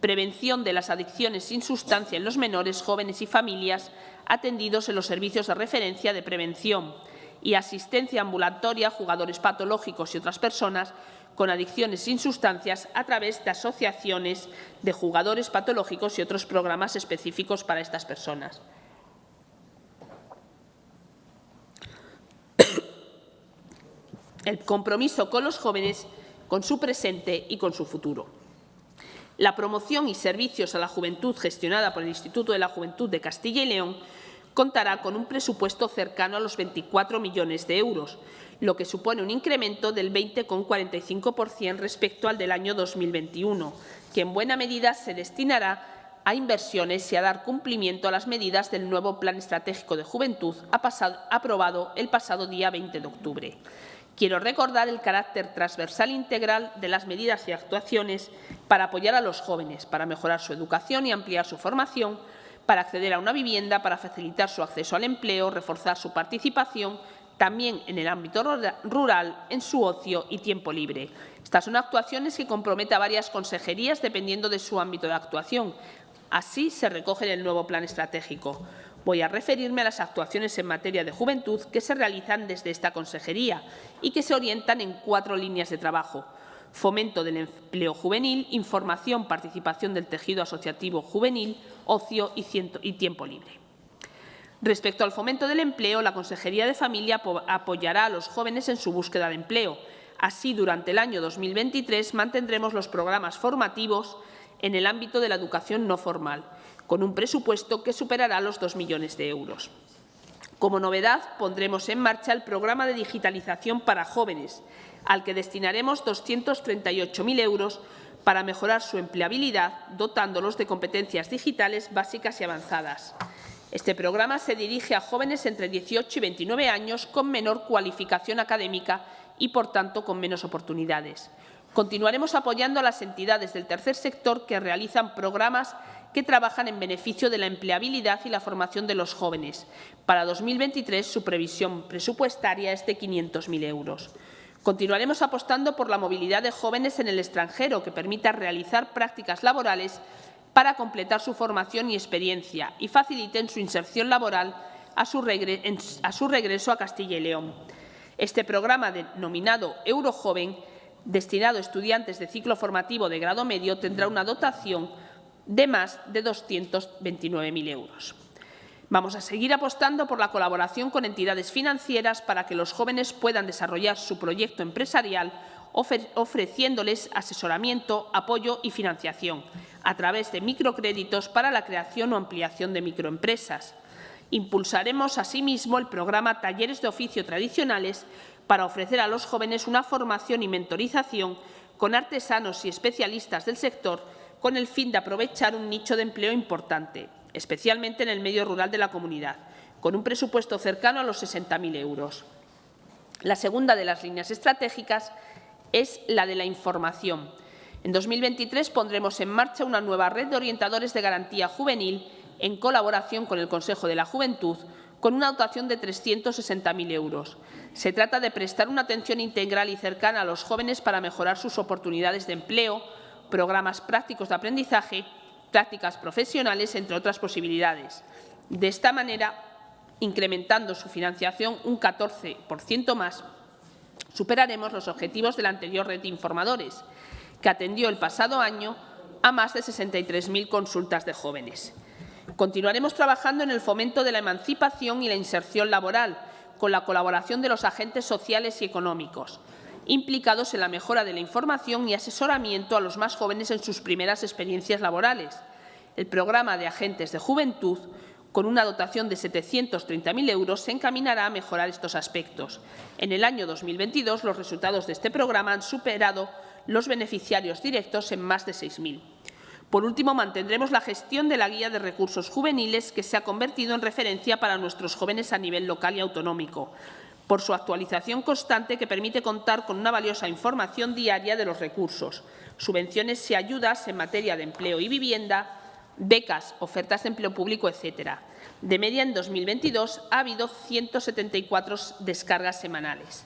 prevención de las adicciones sin sustancia en los menores, jóvenes y familias atendidos en los servicios de referencia de prevención y asistencia ambulatoria a jugadores patológicos y otras personas con adicciones sin sustancias a través de asociaciones de jugadores patológicos y otros programas específicos para estas personas. El compromiso con los jóvenes, con su presente y con su futuro. La promoción y servicios a la juventud gestionada por el Instituto de la Juventud de Castilla y León contará con un presupuesto cercano a los 24 millones de euros, lo que supone un incremento del 20,45% respecto al del año 2021, que en buena medida se destinará a inversiones y a dar cumplimiento a las medidas del nuevo Plan Estratégico de Juventud aprobado el pasado día 20 de octubre. Quiero recordar el carácter transversal integral de las medidas y actuaciones para apoyar a los jóvenes, para mejorar su educación y ampliar su formación, para acceder a una vivienda, para facilitar su acceso al empleo, reforzar su participación también en el ámbito rural, en su ocio y tiempo libre. Estas son actuaciones que comprometen a varias consejerías dependiendo de su ámbito de actuación. Así se recoge en el nuevo plan estratégico. Voy a referirme a las actuaciones en materia de juventud que se realizan desde esta consejería y que se orientan en cuatro líneas de trabajo. Fomento del empleo juvenil, información, participación del tejido asociativo juvenil, ocio y tiempo libre. Respecto al fomento del empleo, la Consejería de Familia apoyará a los jóvenes en su búsqueda de empleo. Así, durante el año 2023 mantendremos los programas formativos en el ámbito de la educación no formal, con un presupuesto que superará los 2 millones de euros. Como novedad, pondremos en marcha el programa de digitalización para jóvenes, al que destinaremos 238.000 euros para mejorar su empleabilidad, dotándolos de competencias digitales básicas y avanzadas. Este programa se dirige a jóvenes entre 18 y 29 años con menor cualificación académica y, por tanto, con menos oportunidades. Continuaremos apoyando a las entidades del tercer sector que realizan programas que trabajan en beneficio de la empleabilidad y la formación de los jóvenes. Para 2023, su previsión presupuestaria es de 500.000 euros. Continuaremos apostando por la movilidad de jóvenes en el extranjero, que permita realizar prácticas laborales para completar su formación y experiencia y faciliten su inserción laboral a su, regreso a Castilla y León. Este programa denominado Eurojoven, destinado a estudiantes de ciclo formativo de grado medio, tendrá una dotación de más de 229.000 euros. Vamos a seguir apostando por la colaboración con entidades financieras para que los jóvenes puedan desarrollar su proyecto empresarial ofreciéndoles asesoramiento, apoyo y financiación a través de microcréditos para la creación o ampliación de microempresas. Impulsaremos asimismo el programa Talleres de Oficio Tradicionales para ofrecer a los jóvenes una formación y mentorización con artesanos y especialistas del sector con el fin de aprovechar un nicho de empleo importante, especialmente en el medio rural de la comunidad, con un presupuesto cercano a los 60.000 euros. La segunda de las líneas estratégicas es la de la información En 2023 pondremos en marcha una nueva red de orientadores de garantía juvenil en colaboración con el Consejo de la Juventud, con una dotación de 360.000 euros. Se trata de prestar una atención integral y cercana a los jóvenes para mejorar sus oportunidades de empleo, programas prácticos de aprendizaje, prácticas profesionales, entre otras posibilidades. De esta manera, incrementando su financiación un 14% más, superaremos los objetivos de la anterior red de informadores, que atendió el pasado año a más de 63.000 consultas de jóvenes. Continuaremos trabajando en el fomento de la emancipación y la inserción laboral, con la colaboración de los agentes sociales y económicos, implicados en la mejora de la información y asesoramiento a los más jóvenes en sus primeras experiencias laborales. El programa de agentes de juventud, con una dotación de 730.000 euros, se encaminará a mejorar estos aspectos. En el año 2022, los resultados de este programa han superado los beneficiarios directos en más de 6.000. Por último, mantendremos la gestión de la Guía de Recursos Juveniles, que se ha convertido en referencia para nuestros jóvenes a nivel local y autonómico, por su actualización constante que permite contar con una valiosa información diaria de los recursos, subvenciones y ayudas en materia de empleo y vivienda, becas, ofertas de empleo público, etcétera. De media, en 2022 ha habido 174 descargas semanales.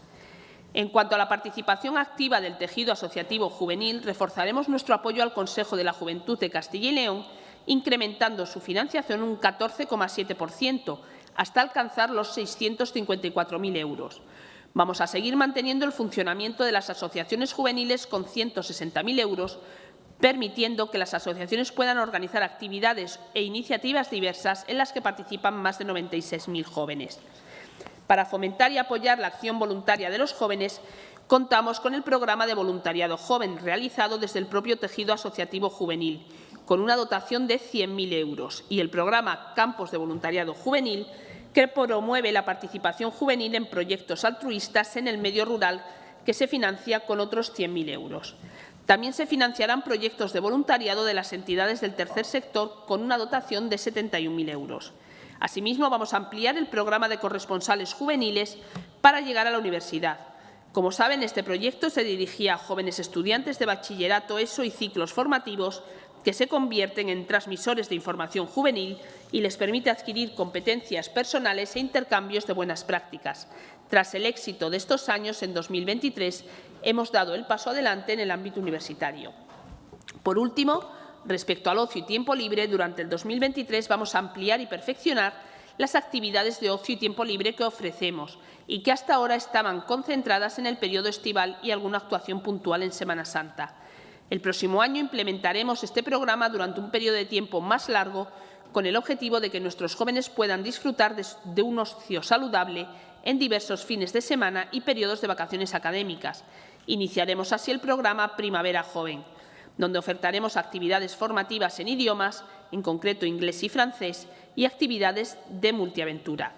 En cuanto a la participación activa del tejido asociativo juvenil, reforzaremos nuestro apoyo al Consejo de la Juventud de Castilla y León, incrementando su financiación un 14,7%, hasta alcanzar los 654.000 euros. Vamos a seguir manteniendo el funcionamiento de las asociaciones juveniles con 160.000 euros, permitiendo que las asociaciones puedan organizar actividades e iniciativas diversas en las que participan más de 96.000 jóvenes. Para fomentar y apoyar la acción voluntaria de los jóvenes, contamos con el programa de voluntariado joven realizado desde el propio tejido asociativo juvenil, con una dotación de 100.000 euros, y el programa Campos de Voluntariado Juvenil, que promueve la participación juvenil en proyectos altruistas en el medio rural, que se financia con otros 100.000 euros. También se financiarán proyectos de voluntariado de las entidades del tercer sector con una dotación de 71.000 euros. Asimismo, vamos a ampliar el programa de corresponsales juveniles para llegar a la universidad. Como saben, este proyecto se dirigía a jóvenes estudiantes de bachillerato, ESO y ciclos formativos que se convierten en transmisores de información juvenil y les permite adquirir competencias personales e intercambios de buenas prácticas. Tras el éxito de estos años, en 2023 hemos dado el paso adelante en el ámbito universitario. Por último, Respecto al ocio y tiempo libre, durante el 2023 vamos a ampliar y perfeccionar las actividades de ocio y tiempo libre que ofrecemos y que hasta ahora estaban concentradas en el periodo estival y alguna actuación puntual en Semana Santa. El próximo año implementaremos este programa durante un periodo de tiempo más largo con el objetivo de que nuestros jóvenes puedan disfrutar de, un ocio saludable en diversos fines de semana y periodos de vacaciones académicas. Iniciaremos así el programa Primavera Joven donde ofertaremos actividades formativas en idiomas, en concreto inglés y francés, y actividades de multiaventura.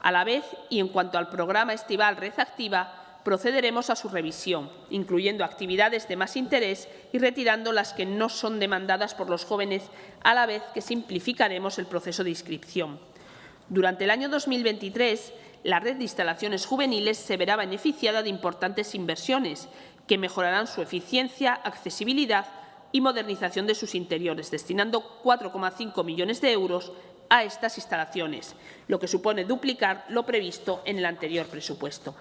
A la vez, y en cuanto al programa estival Red Activa, procederemos a su revisión, incluyendo actividades de más interés y retirando las que no son demandadas por los jóvenes, a la vez que simplificaremos el proceso de inscripción. Durante el año 2023, la red de instalaciones juveniles se verá beneficiada de importantes inversiones que mejorarán su eficiencia, accesibilidad y modernización de sus interiores, destinando 4,5 millones de euros a estas instalaciones, lo que supone duplicar lo previsto en el anterior presupuesto.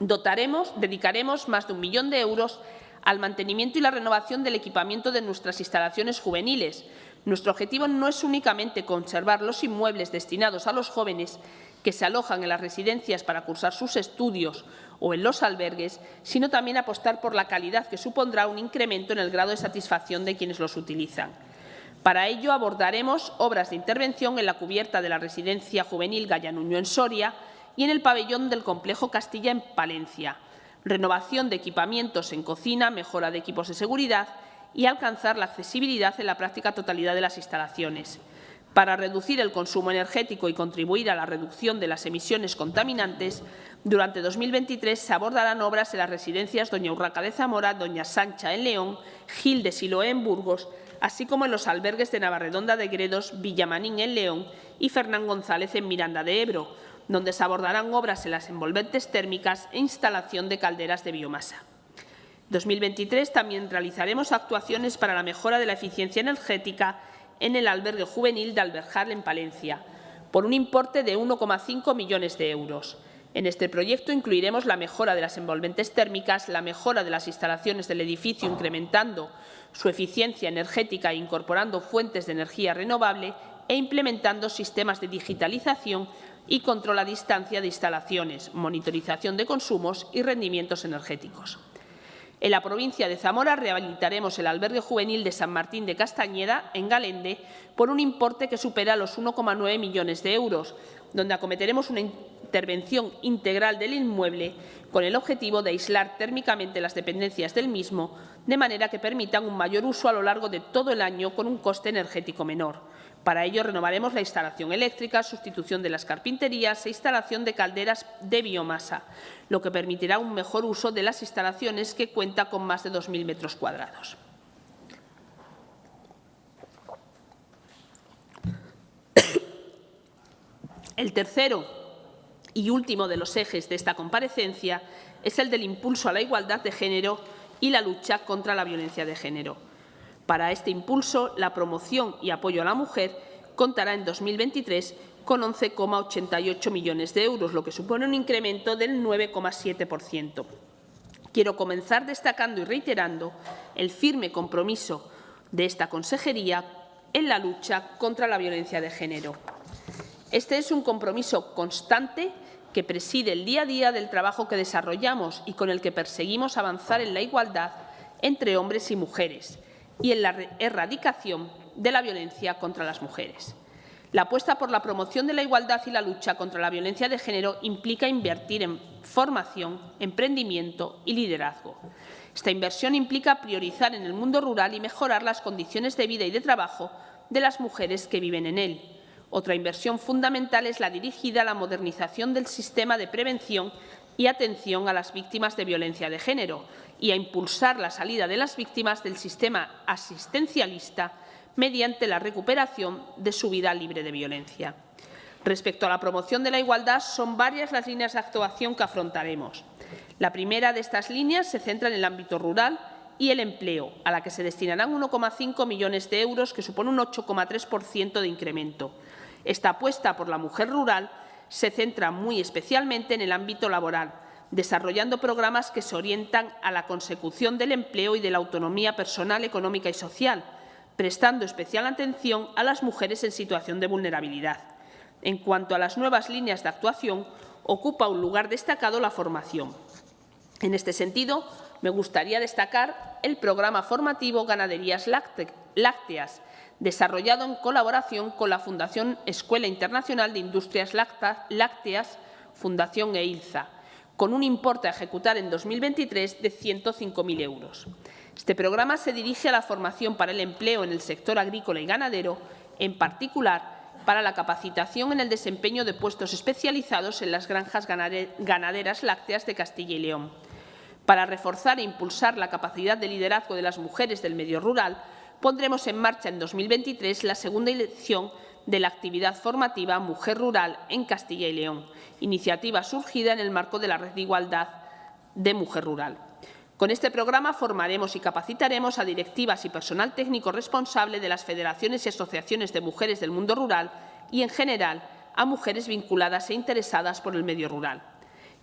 Dotaremos, dedicaremos más de un millón de euros al mantenimiento y la renovación del equipamiento de nuestras instalaciones juveniles. Nuestro objetivo no es únicamente conservar los inmuebles destinados a los jóvenes, que se alojan en las residencias para cursar sus estudios o en los albergues, sino también apostar por la calidad que supondrá un incremento en el grado de satisfacción de quienes los utilizan. Para ello abordaremos obras de intervención en la cubierta de la residencia juvenil Gallanuño en Soria y en el pabellón del complejo Castilla en Palencia, renovación de equipamientos en cocina, mejora de equipos de seguridad y alcanzar la accesibilidad en la práctica totalidad de las instalaciones. Para reducir el consumo energético y contribuir a la reducción de las emisiones contaminantes, durante 2023 se abordarán obras en las residencias Doña Urraca de Zamora, Doña Sancha en León, Gil de Siloé en Burgos, así como en los albergues de Navarredonda de Gredos, Villamanín en León y Fernán González en Miranda de Ebro, donde se abordarán obras en las envolventes térmicas e instalación de calderas de biomasa. 2023 también realizaremos actuaciones para la mejora de la eficiencia energética en el albergue juvenil de Alberjar, en Palencia, por un importe de 1,5 millones de euros. En este proyecto incluiremos la mejora de las envolventes térmicas, la mejora de las instalaciones del edificio, incrementando su eficiencia energética e incorporando fuentes de energía renovable e implementando sistemas de digitalización y control a distancia de instalaciones, monitorización de consumos y rendimientos energéticos. En la provincia de Zamora rehabilitaremos el albergue juvenil de San Martín de Castañeda, en Galende, por un importe que supera los 1,9 millones de euros, donde acometeremos una intervención integral del inmueble con el objetivo de aislar térmicamente las dependencias del mismo, de manera que permitan un mayor uso a lo largo de todo el año con un coste energético menor. Para ello renovaremos la instalación eléctrica, sustitución de las carpinterías e instalación de calderas de biomasa, lo que permitirá un mejor uso de las instalaciones que cuenta con más de 2.000 metros cuadrados. El tercero y último de los ejes de esta comparecencia es el del impulso a la igualdad de género y la lucha contra la violencia de género. Para este impulso, la promoción y apoyo a la mujer contará en 2023 con 11,88 millones de euros, lo que supone un incremento del 9,7%. Quiero comenzar destacando y reiterando el firme compromiso de esta consejería en la lucha contra la violencia de género. Este es un compromiso constante que preside el día a día del trabajo que desarrollamos y con el que perseguimos avanzar en la igualdad entre hombres y mujeres y en la erradicación de la violencia contra las mujeres. La apuesta por la promoción de la igualdad y la lucha contra la violencia de género implica invertir en formación, emprendimiento y liderazgo. Esta inversión implica priorizar en el mundo rural y mejorar las condiciones de vida y de trabajo de las mujeres que viven en él. Otra inversión fundamental es la dirigida a la modernización del sistema de prevención y atención a las víctimas de violencia de género y a impulsar la salida de las víctimas del sistema asistencialista mediante la recuperación de su vida libre de violencia. Respecto a la promoción de la igualdad, son varias las líneas de actuación que afrontaremos. La primera de estas líneas se centra en el ámbito rural y el empleo, a la que se destinarán 1,5 millones de euros, que supone un 8,3% de incremento. Esta apuesta por la mujer rural se centra muy especialmente en el ámbito laboral, desarrollando programas que se orientan a la consecución del empleo y de la autonomía personal, económica y social, prestando especial atención a las mujeres en situación de vulnerabilidad. En cuanto a las nuevas líneas de actuación, ocupa un lugar destacado la formación. En este sentido, me gustaría destacar el programa formativo Ganaderías Lácteas, desarrollado en colaboración con la Fundación Escuela Internacional de Industrias Lácteas, Fundación EILZA, con un importe a ejecutar en 2023 de 105.000 euros. Este programa se dirige a la formación para el empleo en el sector agrícola y ganadero, en particular para la capacitación en el desempeño de puestos especializados en las granjas ganaderas lácteas de Castilla y León. Para reforzar e impulsar la capacidad de liderazgo de las mujeres del medio rural, pondremos en marcha en 2023 la segunda edición de la actividad formativa Mujer Rural en Castilla y León, iniciativa surgida en el marco de la Red de Igualdad de Mujer Rural. Con este programa formaremos y capacitaremos a directivas y personal técnico responsable de las federaciones y asociaciones de mujeres del mundo rural y, en general, a mujeres vinculadas e interesadas por el medio rural.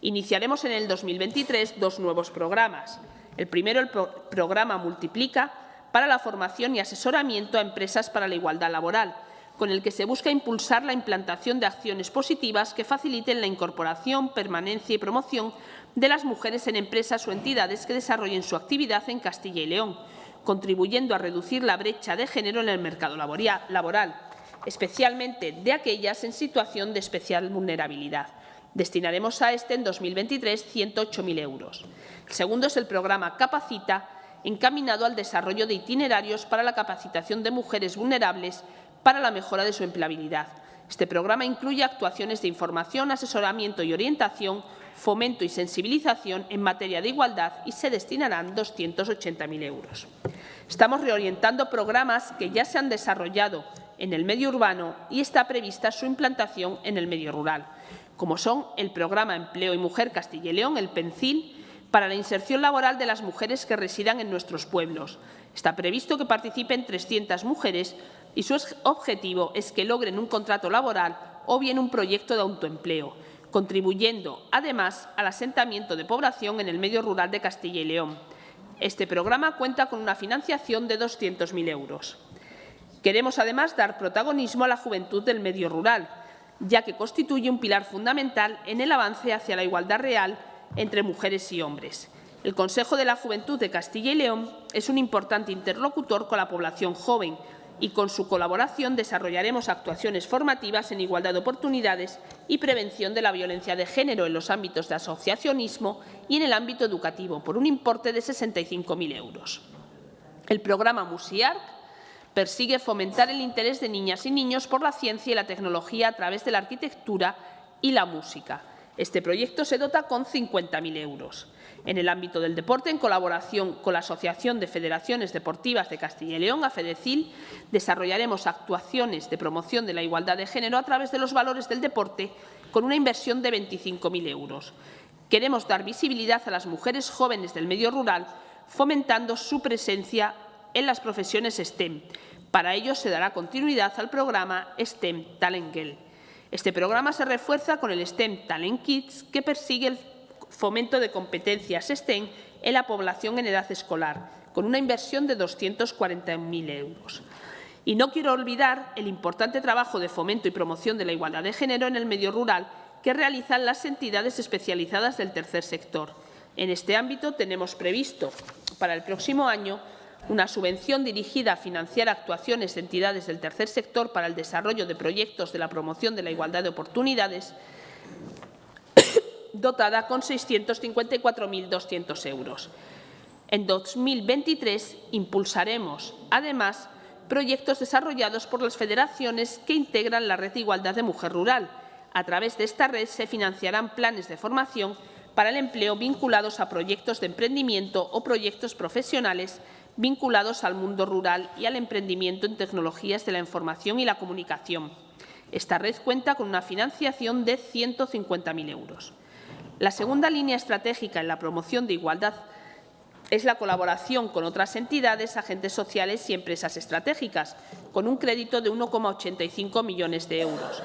Iniciaremos en el 2023 dos nuevos programas. El primero, el programa Multiplica, para la formación y asesoramiento a empresas para la igualdad laboral, con el que se busca impulsar la implantación de acciones positivas que faciliten la incorporación, permanencia y promoción de las mujeres en empresas o entidades que desarrollen su actividad en Castilla y León, contribuyendo a reducir la brecha de género en el mercado laboral, especialmente de aquellas en situación de especial vulnerabilidad. Destinaremos a este en 2023 108.000 euros. El segundo es el programa Capacita, encaminado al desarrollo de itinerarios para la capacitación de mujeres vulnerables para la mejora de su empleabilidad. Este programa incluye actuaciones de información, asesoramiento y orientación, fomento y sensibilización en materia de igualdad y se destinarán 280.000 euros. Estamos reorientando programas que ya se han desarrollado en el medio urbano y está prevista su implantación en el medio rural, como son el Programa Empleo y Mujer Castilla y León, el PENCIL, para la inserción laboral de las mujeres que residan en nuestros pueblos. Está previsto que participen 300 mujeres y su objetivo es que logren un contrato laboral o bien un proyecto de autoempleo, contribuyendo, además, al asentamiento de población en el medio rural de Castilla y León. Este programa cuenta con una financiación de 200.000 euros. Queremos, además, dar protagonismo a la juventud del medio rural, ya que constituye un pilar fundamental en el avance hacia la igualdad real entre mujeres y hombres. El Consejo de la Juventud de Castilla y León es un importante interlocutor con la población joven y con su colaboración desarrollaremos actuaciones formativas en igualdad de oportunidades y prevención de la violencia de género en los ámbitos de asociacionismo y en el ámbito educativo por un importe de 65.000 euros. El programa MUSIARC persigue fomentar el interés de niñas y niños por la ciencia y la tecnología a través de la arquitectura y la música. Este proyecto se dota con 50.000 euros. En el ámbito del deporte, en colaboración con la Asociación de Federaciones Deportivas de Castilla y León, AFEDECIL, desarrollaremos actuaciones de promoción de la igualdad de género a través de los valores del deporte con una inversión de 25.000 euros. Queremos dar visibilidad a las mujeres jóvenes del medio rural, fomentando su presencia en las profesiones STEM. Para ello se dará continuidad al programa STEM Talent. Este programa se refuerza con el STEM Talent Kids, que persigue el fomento de competencias STEM en la población en edad escolar, con una inversión de 240.000 euros. Y no quiero olvidar el importante trabajo de fomento y promoción de la igualdad de género en el medio rural que realizan las entidades especializadas del tercer sector. En este ámbito tenemos previsto para el próximo año una subvención dirigida a financiar actuaciones de entidades del tercer sector para el desarrollo de proyectos de la promoción de la igualdad de oportunidades dotada con 654.200 euros. En 2023 impulsaremos, además, proyectos desarrollados por las federaciones que integran la Red de Igualdad de Mujer Rural. A través de esta red se financiarán planes de formación para el empleo vinculados a proyectos de emprendimiento o proyectos profesionales vinculados al mundo rural y al emprendimiento en tecnologías de la información y la comunicación. Esta red cuenta con una financiación de 150.000 euros. La segunda línea estratégica en la promoción de igualdad es la colaboración con otras entidades, agentes sociales y empresas estratégicas, con un crédito de 1,85 millones de euros.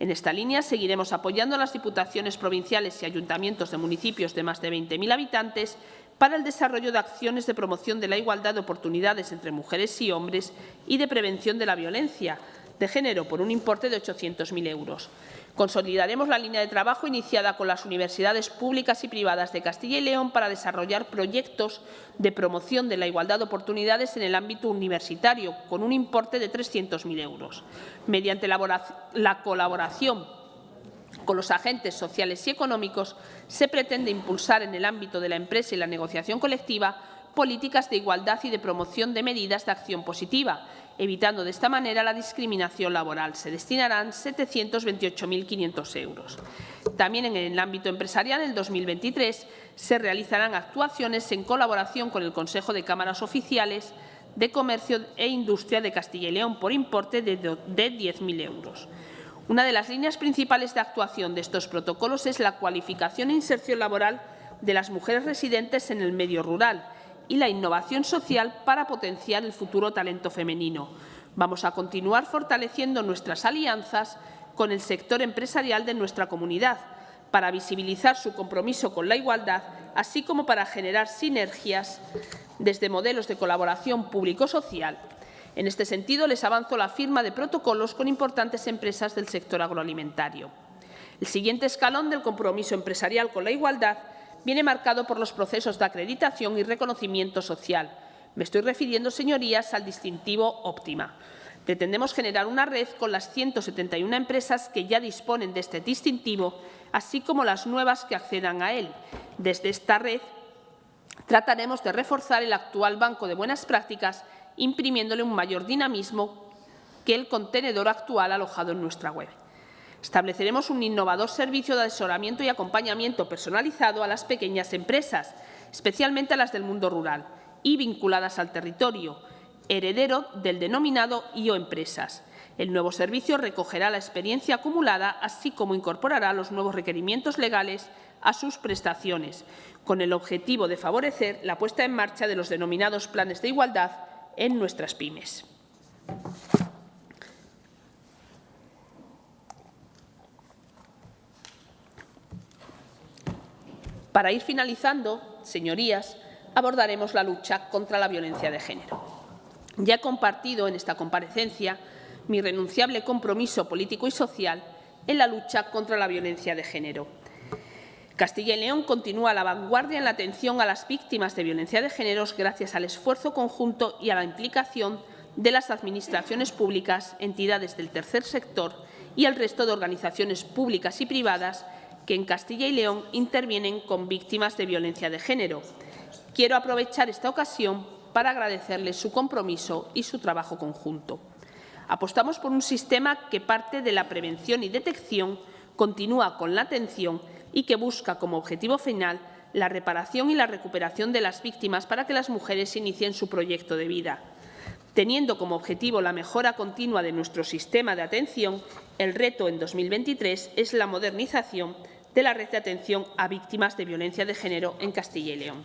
En esta línea seguiremos apoyando a las diputaciones provinciales y ayuntamientos de municipios de más de 20.000 habitantes para el desarrollo de acciones de promoción de la igualdad de oportunidades entre mujeres y hombres y de prevención de la violencia de género por un importe de 800.000 euros. Consolidaremos la línea de trabajo iniciada con las universidades públicas y privadas de Castilla y León para desarrollar proyectos de promoción de la igualdad de oportunidades en el ámbito universitario, con un importe de 300.000 euros. Mediante la colaboración con los agentes sociales y económicos, se pretende impulsar en el ámbito de la empresa y la negociación colectiva políticas de igualdad y de promoción de medidas de acción positiva, evitando de esta manera la discriminación laboral. Se destinarán 728.500 euros. También en el ámbito empresarial, en 2023, se realizarán actuaciones en colaboración con el Consejo de Cámaras Oficiales de Comercio e Industria de Castilla y León por importe de 10.000 euros. Una de las líneas principales de actuación de estos protocolos es la cualificación e inserción laboral de las mujeres residentes en el medio rural, y la innovación social para potenciar el futuro talento femenino. Vamos a continuar fortaleciendo nuestras alianzas con el sector empresarial de nuestra comunidad para visibilizar su compromiso con la igualdad, así como para generar sinergias desde modelos de colaboración público-social. En este sentido, les avanzo la firma de protocolos con importantes empresas del sector agroalimentario. El siguiente escalón del compromiso empresarial con la igualdad viene marcado por los procesos de acreditación y reconocimiento social. Me estoy refiriendo, señorías, al distintivo óptima. Pretendemos generar una red con las 171 empresas que ya disponen de este distintivo, así como las nuevas que accedan a él. Desde esta red trataremos de reforzar el actual banco de buenas prácticas, imprimiéndole un mayor dinamismo que el contenedor actual alojado en nuestra web. Estableceremos un innovador servicio de asesoramiento y acompañamiento personalizado a las pequeñas empresas, especialmente a las del mundo rural y vinculadas al territorio, heredero del denominado IO Empresas. El nuevo servicio recogerá la experiencia acumulada, así como incorporará los nuevos requerimientos legales a sus prestaciones, con el objetivo de favorecer la puesta en marcha de los denominados planes de igualdad en nuestras pymes. Para ir finalizando, señorías, abordaremos la lucha contra la violencia de género. Ya he compartido en esta comparecencia mi renunciable compromiso político y social en la lucha contra la violencia de género. Castilla y León continúa a la vanguardia en la atención a las víctimas de violencia de género gracias al esfuerzo conjunto y a la implicación de las administraciones públicas, entidades del tercer sector y el resto de organizaciones públicas y privadas que en Castilla y León intervienen con víctimas de violencia de género. Quiero aprovechar esta ocasión para agradecerles su compromiso y su trabajo conjunto. Apostamos por un sistema que parte de la prevención y detección, continúa con la atención y que busca como objetivo final la reparación y la recuperación de las víctimas para que las mujeres inicien su proyecto de vida. Teniendo como objetivo la mejora continua de nuestro sistema de atención, el reto en 2023 es la modernización de la red de atención a víctimas de violencia de género en Castilla y León.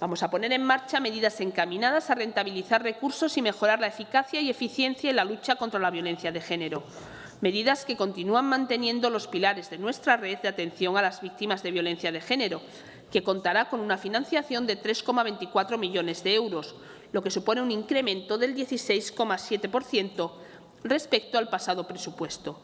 Vamos a poner en marcha medidas encaminadas a rentabilizar recursos y mejorar la eficacia y eficiencia en la lucha contra la violencia de género. Medidas que continúan manteniendo los pilares de nuestra red de atención a las víctimas de violencia de género, que contará con una financiación de 3,24 millones de euros, lo que supone un incremento del 16,7% respecto al pasado presupuesto.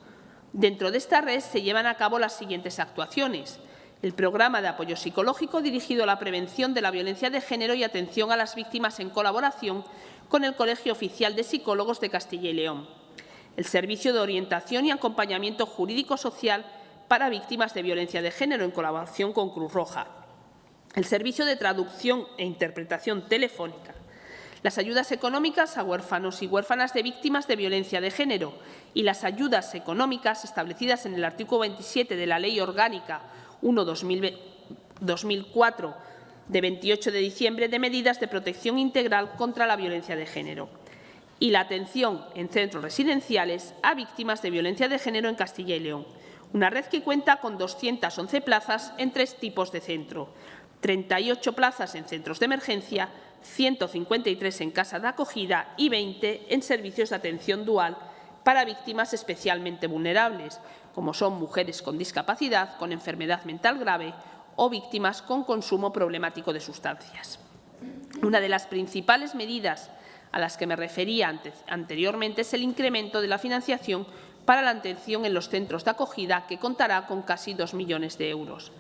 Dentro de esta red se llevan a cabo las siguientes actuaciones el programa de apoyo psicológico dirigido a la prevención de la violencia de género y atención a las víctimas en colaboración con el Colegio Oficial de Psicólogos de Castilla y León, el servicio de orientación y acompañamiento jurídico-social para víctimas de violencia de género en colaboración con Cruz Roja, el servicio de traducción e interpretación telefónica, las ayudas económicas a huérfanos y huérfanas de víctimas de violencia de género y las ayudas económicas establecidas en el artículo 27 de la Ley Orgánica 1-2004 de 28 de diciembre de medidas de protección integral contra la violencia de género y la atención en centros residenciales a víctimas de violencia de género en Castilla y León, una red que cuenta con 211 plazas en tres tipos de centro, 38 plazas en centros de emergencia, 153 en casa de acogida y 20 en servicios de atención dual para víctimas especialmente vulnerables, como son mujeres con discapacidad, con enfermedad mental grave o víctimas con consumo problemático de sustancias. Una de las principales medidas a las que me refería anteriormente es el incremento de la financiación para la atención en los centros de acogida, que contará con casi 2 millones de euros.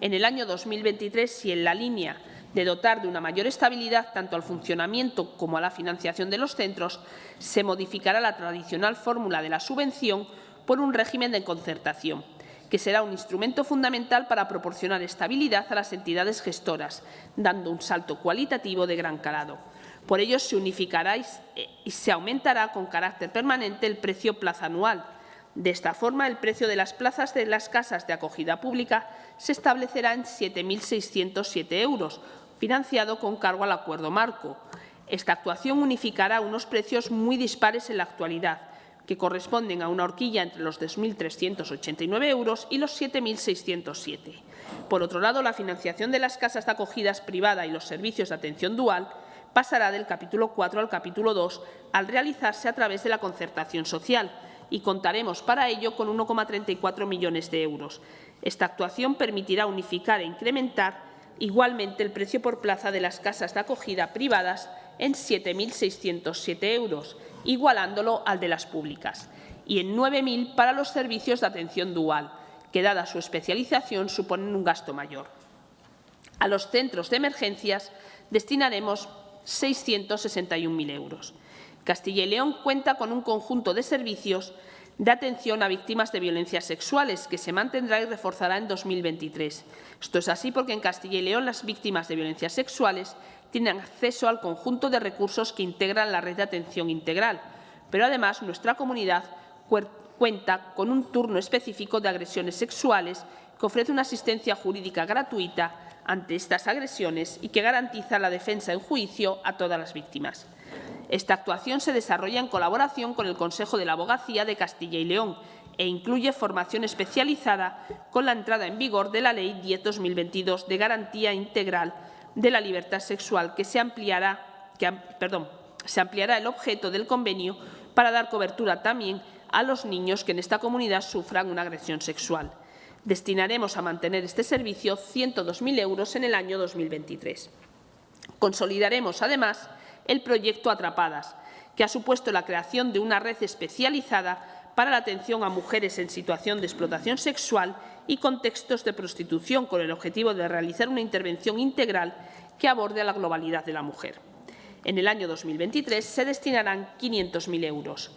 En el año 2023, y en la línea de dotar de una mayor estabilidad tanto al funcionamiento como a la financiación de los centros, se modificará la tradicional fórmula de la subvención por un régimen de concertación, que será un instrumento fundamental para proporcionar estabilidad a las entidades gestoras, dando un salto cualitativo de gran calado. Por ello, se unificará y se aumentará con carácter permanente el precio plaza anual. De esta forma, el precio de las plazas de las casas de acogida pública se establecerá en 7.607 euros, financiado con cargo al acuerdo marco. Esta actuación unificará unos precios muy dispares en la actualidad, que corresponden a una horquilla entre los 2.389 euros y los 7.607. Por otro lado, la financiación de las casas de acogidas privada y los servicios de atención dual pasará del capítulo 4 al capítulo 2 al realizarse a través de la concertación social y contaremos para ello con 1,34 millones de euros. Esta actuación permitirá unificar e incrementar igualmente el precio por plaza de las casas de acogida privadas en 7.607 euros igualándolo al de las públicas, y en 9.000 para los servicios de atención dual, que dada su especialización suponen un gasto mayor. A los centros de emergencias destinaremos 661.000 euros. Castilla y León cuenta con un conjunto de servicios de atención a víctimas de violencias sexuales, que se mantendrá y reforzará en 2023. Esto es así porque en Castilla y León las víctimas de violencias sexuales tienen acceso al conjunto de recursos que integran la red de atención integral, pero además nuestra comunidad cuenta con un turno específico de agresiones sexuales que ofrece una asistencia jurídica gratuita ante estas agresiones y que garantiza la defensa en juicio a todas las víctimas. Esta actuación se desarrolla en colaboración con el Consejo de la Abogacía de Castilla y León e incluye formación especializada con la entrada en vigor de la Ley 10-2022 de Garantía Integral de la Libertad Sexual, que se ampliará, se ampliará el objeto del convenio para dar cobertura también a los niños que en esta comunidad sufran una agresión sexual. Destinaremos a mantener este servicio 102.000 euros en el año 2023. Consolidaremos, además, el proyecto Atrapadas, que ha supuesto la creación de una red especializada para la atención a mujeres en situación de explotación sexual y contextos de prostitución, con el objetivo de realizar una intervención integral que aborde la globalidad de la mujer. En el año 2023 se destinarán 500.000 euros.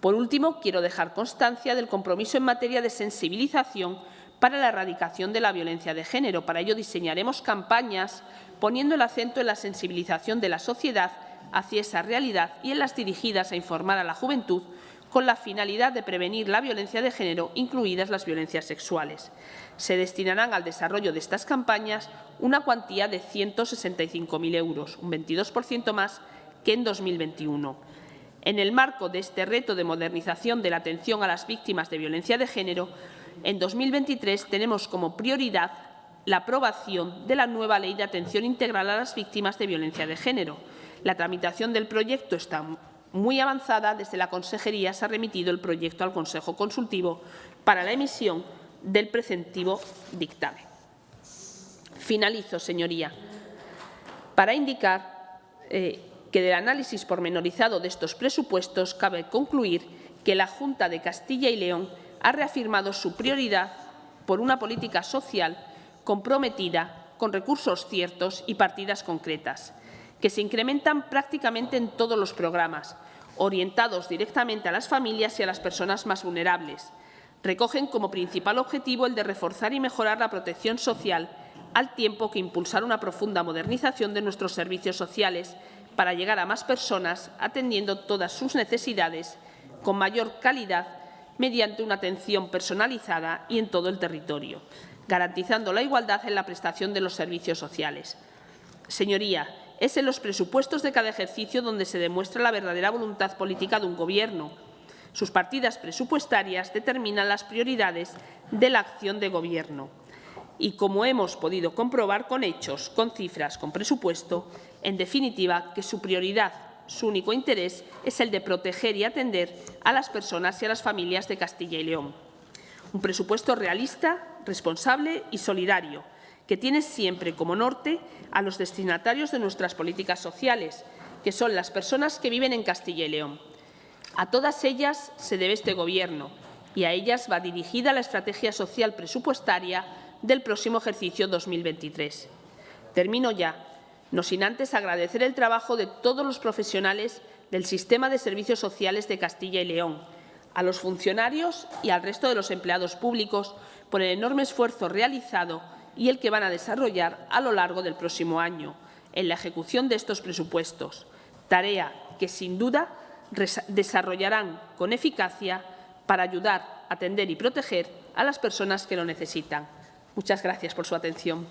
Por último, quiero dejar constancia del compromiso en materia de sensibilización para la erradicación de la violencia de género. Para ello diseñaremos campañas poniendo el acento en la sensibilización de la sociedad hacia esa realidad y en las dirigidas a informar a la juventud con la finalidad de prevenir la violencia de género, incluidas las violencias sexuales. Se destinarán al desarrollo de estas campañas una cuantía de 165.000 euros, un 22% más que en 2021. En el marco de este reto de modernización de la atención a las víctimas de violencia de género, en 2023 tenemos como prioridad la aprobación de la nueva Ley de Atención Integral a las Víctimas de Violencia de Género. La tramitación del proyecto está muy avanzada. Desde la Consejería se ha remitido el proyecto al Consejo Consultivo para la emisión del preceptivo dictamen. Finalizo, señoría, para indicar eh, que del análisis pormenorizado de estos presupuestos cabe concluir que la Junta de Castilla y León ha reafirmado su prioridad por una política social comprometida con recursos ciertos y partidas concretas, que se incrementan prácticamente en todos los programas, orientados directamente a las familias y a las personas más vulnerables. Recogen como principal objetivo el de reforzar y mejorar la protección social al tiempo que impulsar una profunda modernización de nuestros servicios sociales para llegar a más personas atendiendo todas sus necesidades con mayor calidad mediante una atención personalizada y en todo el territorio, garantizando la igualdad en la prestación de los servicios sociales. Señoría, es en los presupuestos de cada ejercicio donde se demuestra la verdadera voluntad política de un Gobierno. Sus partidas presupuestarias determinan las prioridades de la acción de Gobierno y, como hemos podido comprobar con hechos, con cifras, con presupuesto, en definitiva, que su prioridad, su único interés, es el de proteger y atender a las personas y a las familias de Castilla y León. Un presupuesto realista, responsable y solidario, que tiene siempre como norte a los destinatarios de nuestras políticas sociales, que son las personas que viven en Castilla y León. A todas ellas se debe este Gobierno y a ellas va dirigida la estrategia social presupuestaria del próximo ejercicio 2023. Termino ya, no sin antes agradecer el trabajo de todos los profesionales del sistema de servicios sociales de Castilla y León, a los funcionarios y al resto de los empleados públicos por el enorme esfuerzo realizado y el que van a desarrollar a lo largo del próximo año en la ejecución de estos presupuestos, tarea que sin duda desarrollarán con eficacia para ayudar, atender y proteger a las personas que lo necesitan. Muchas gracias por su atención.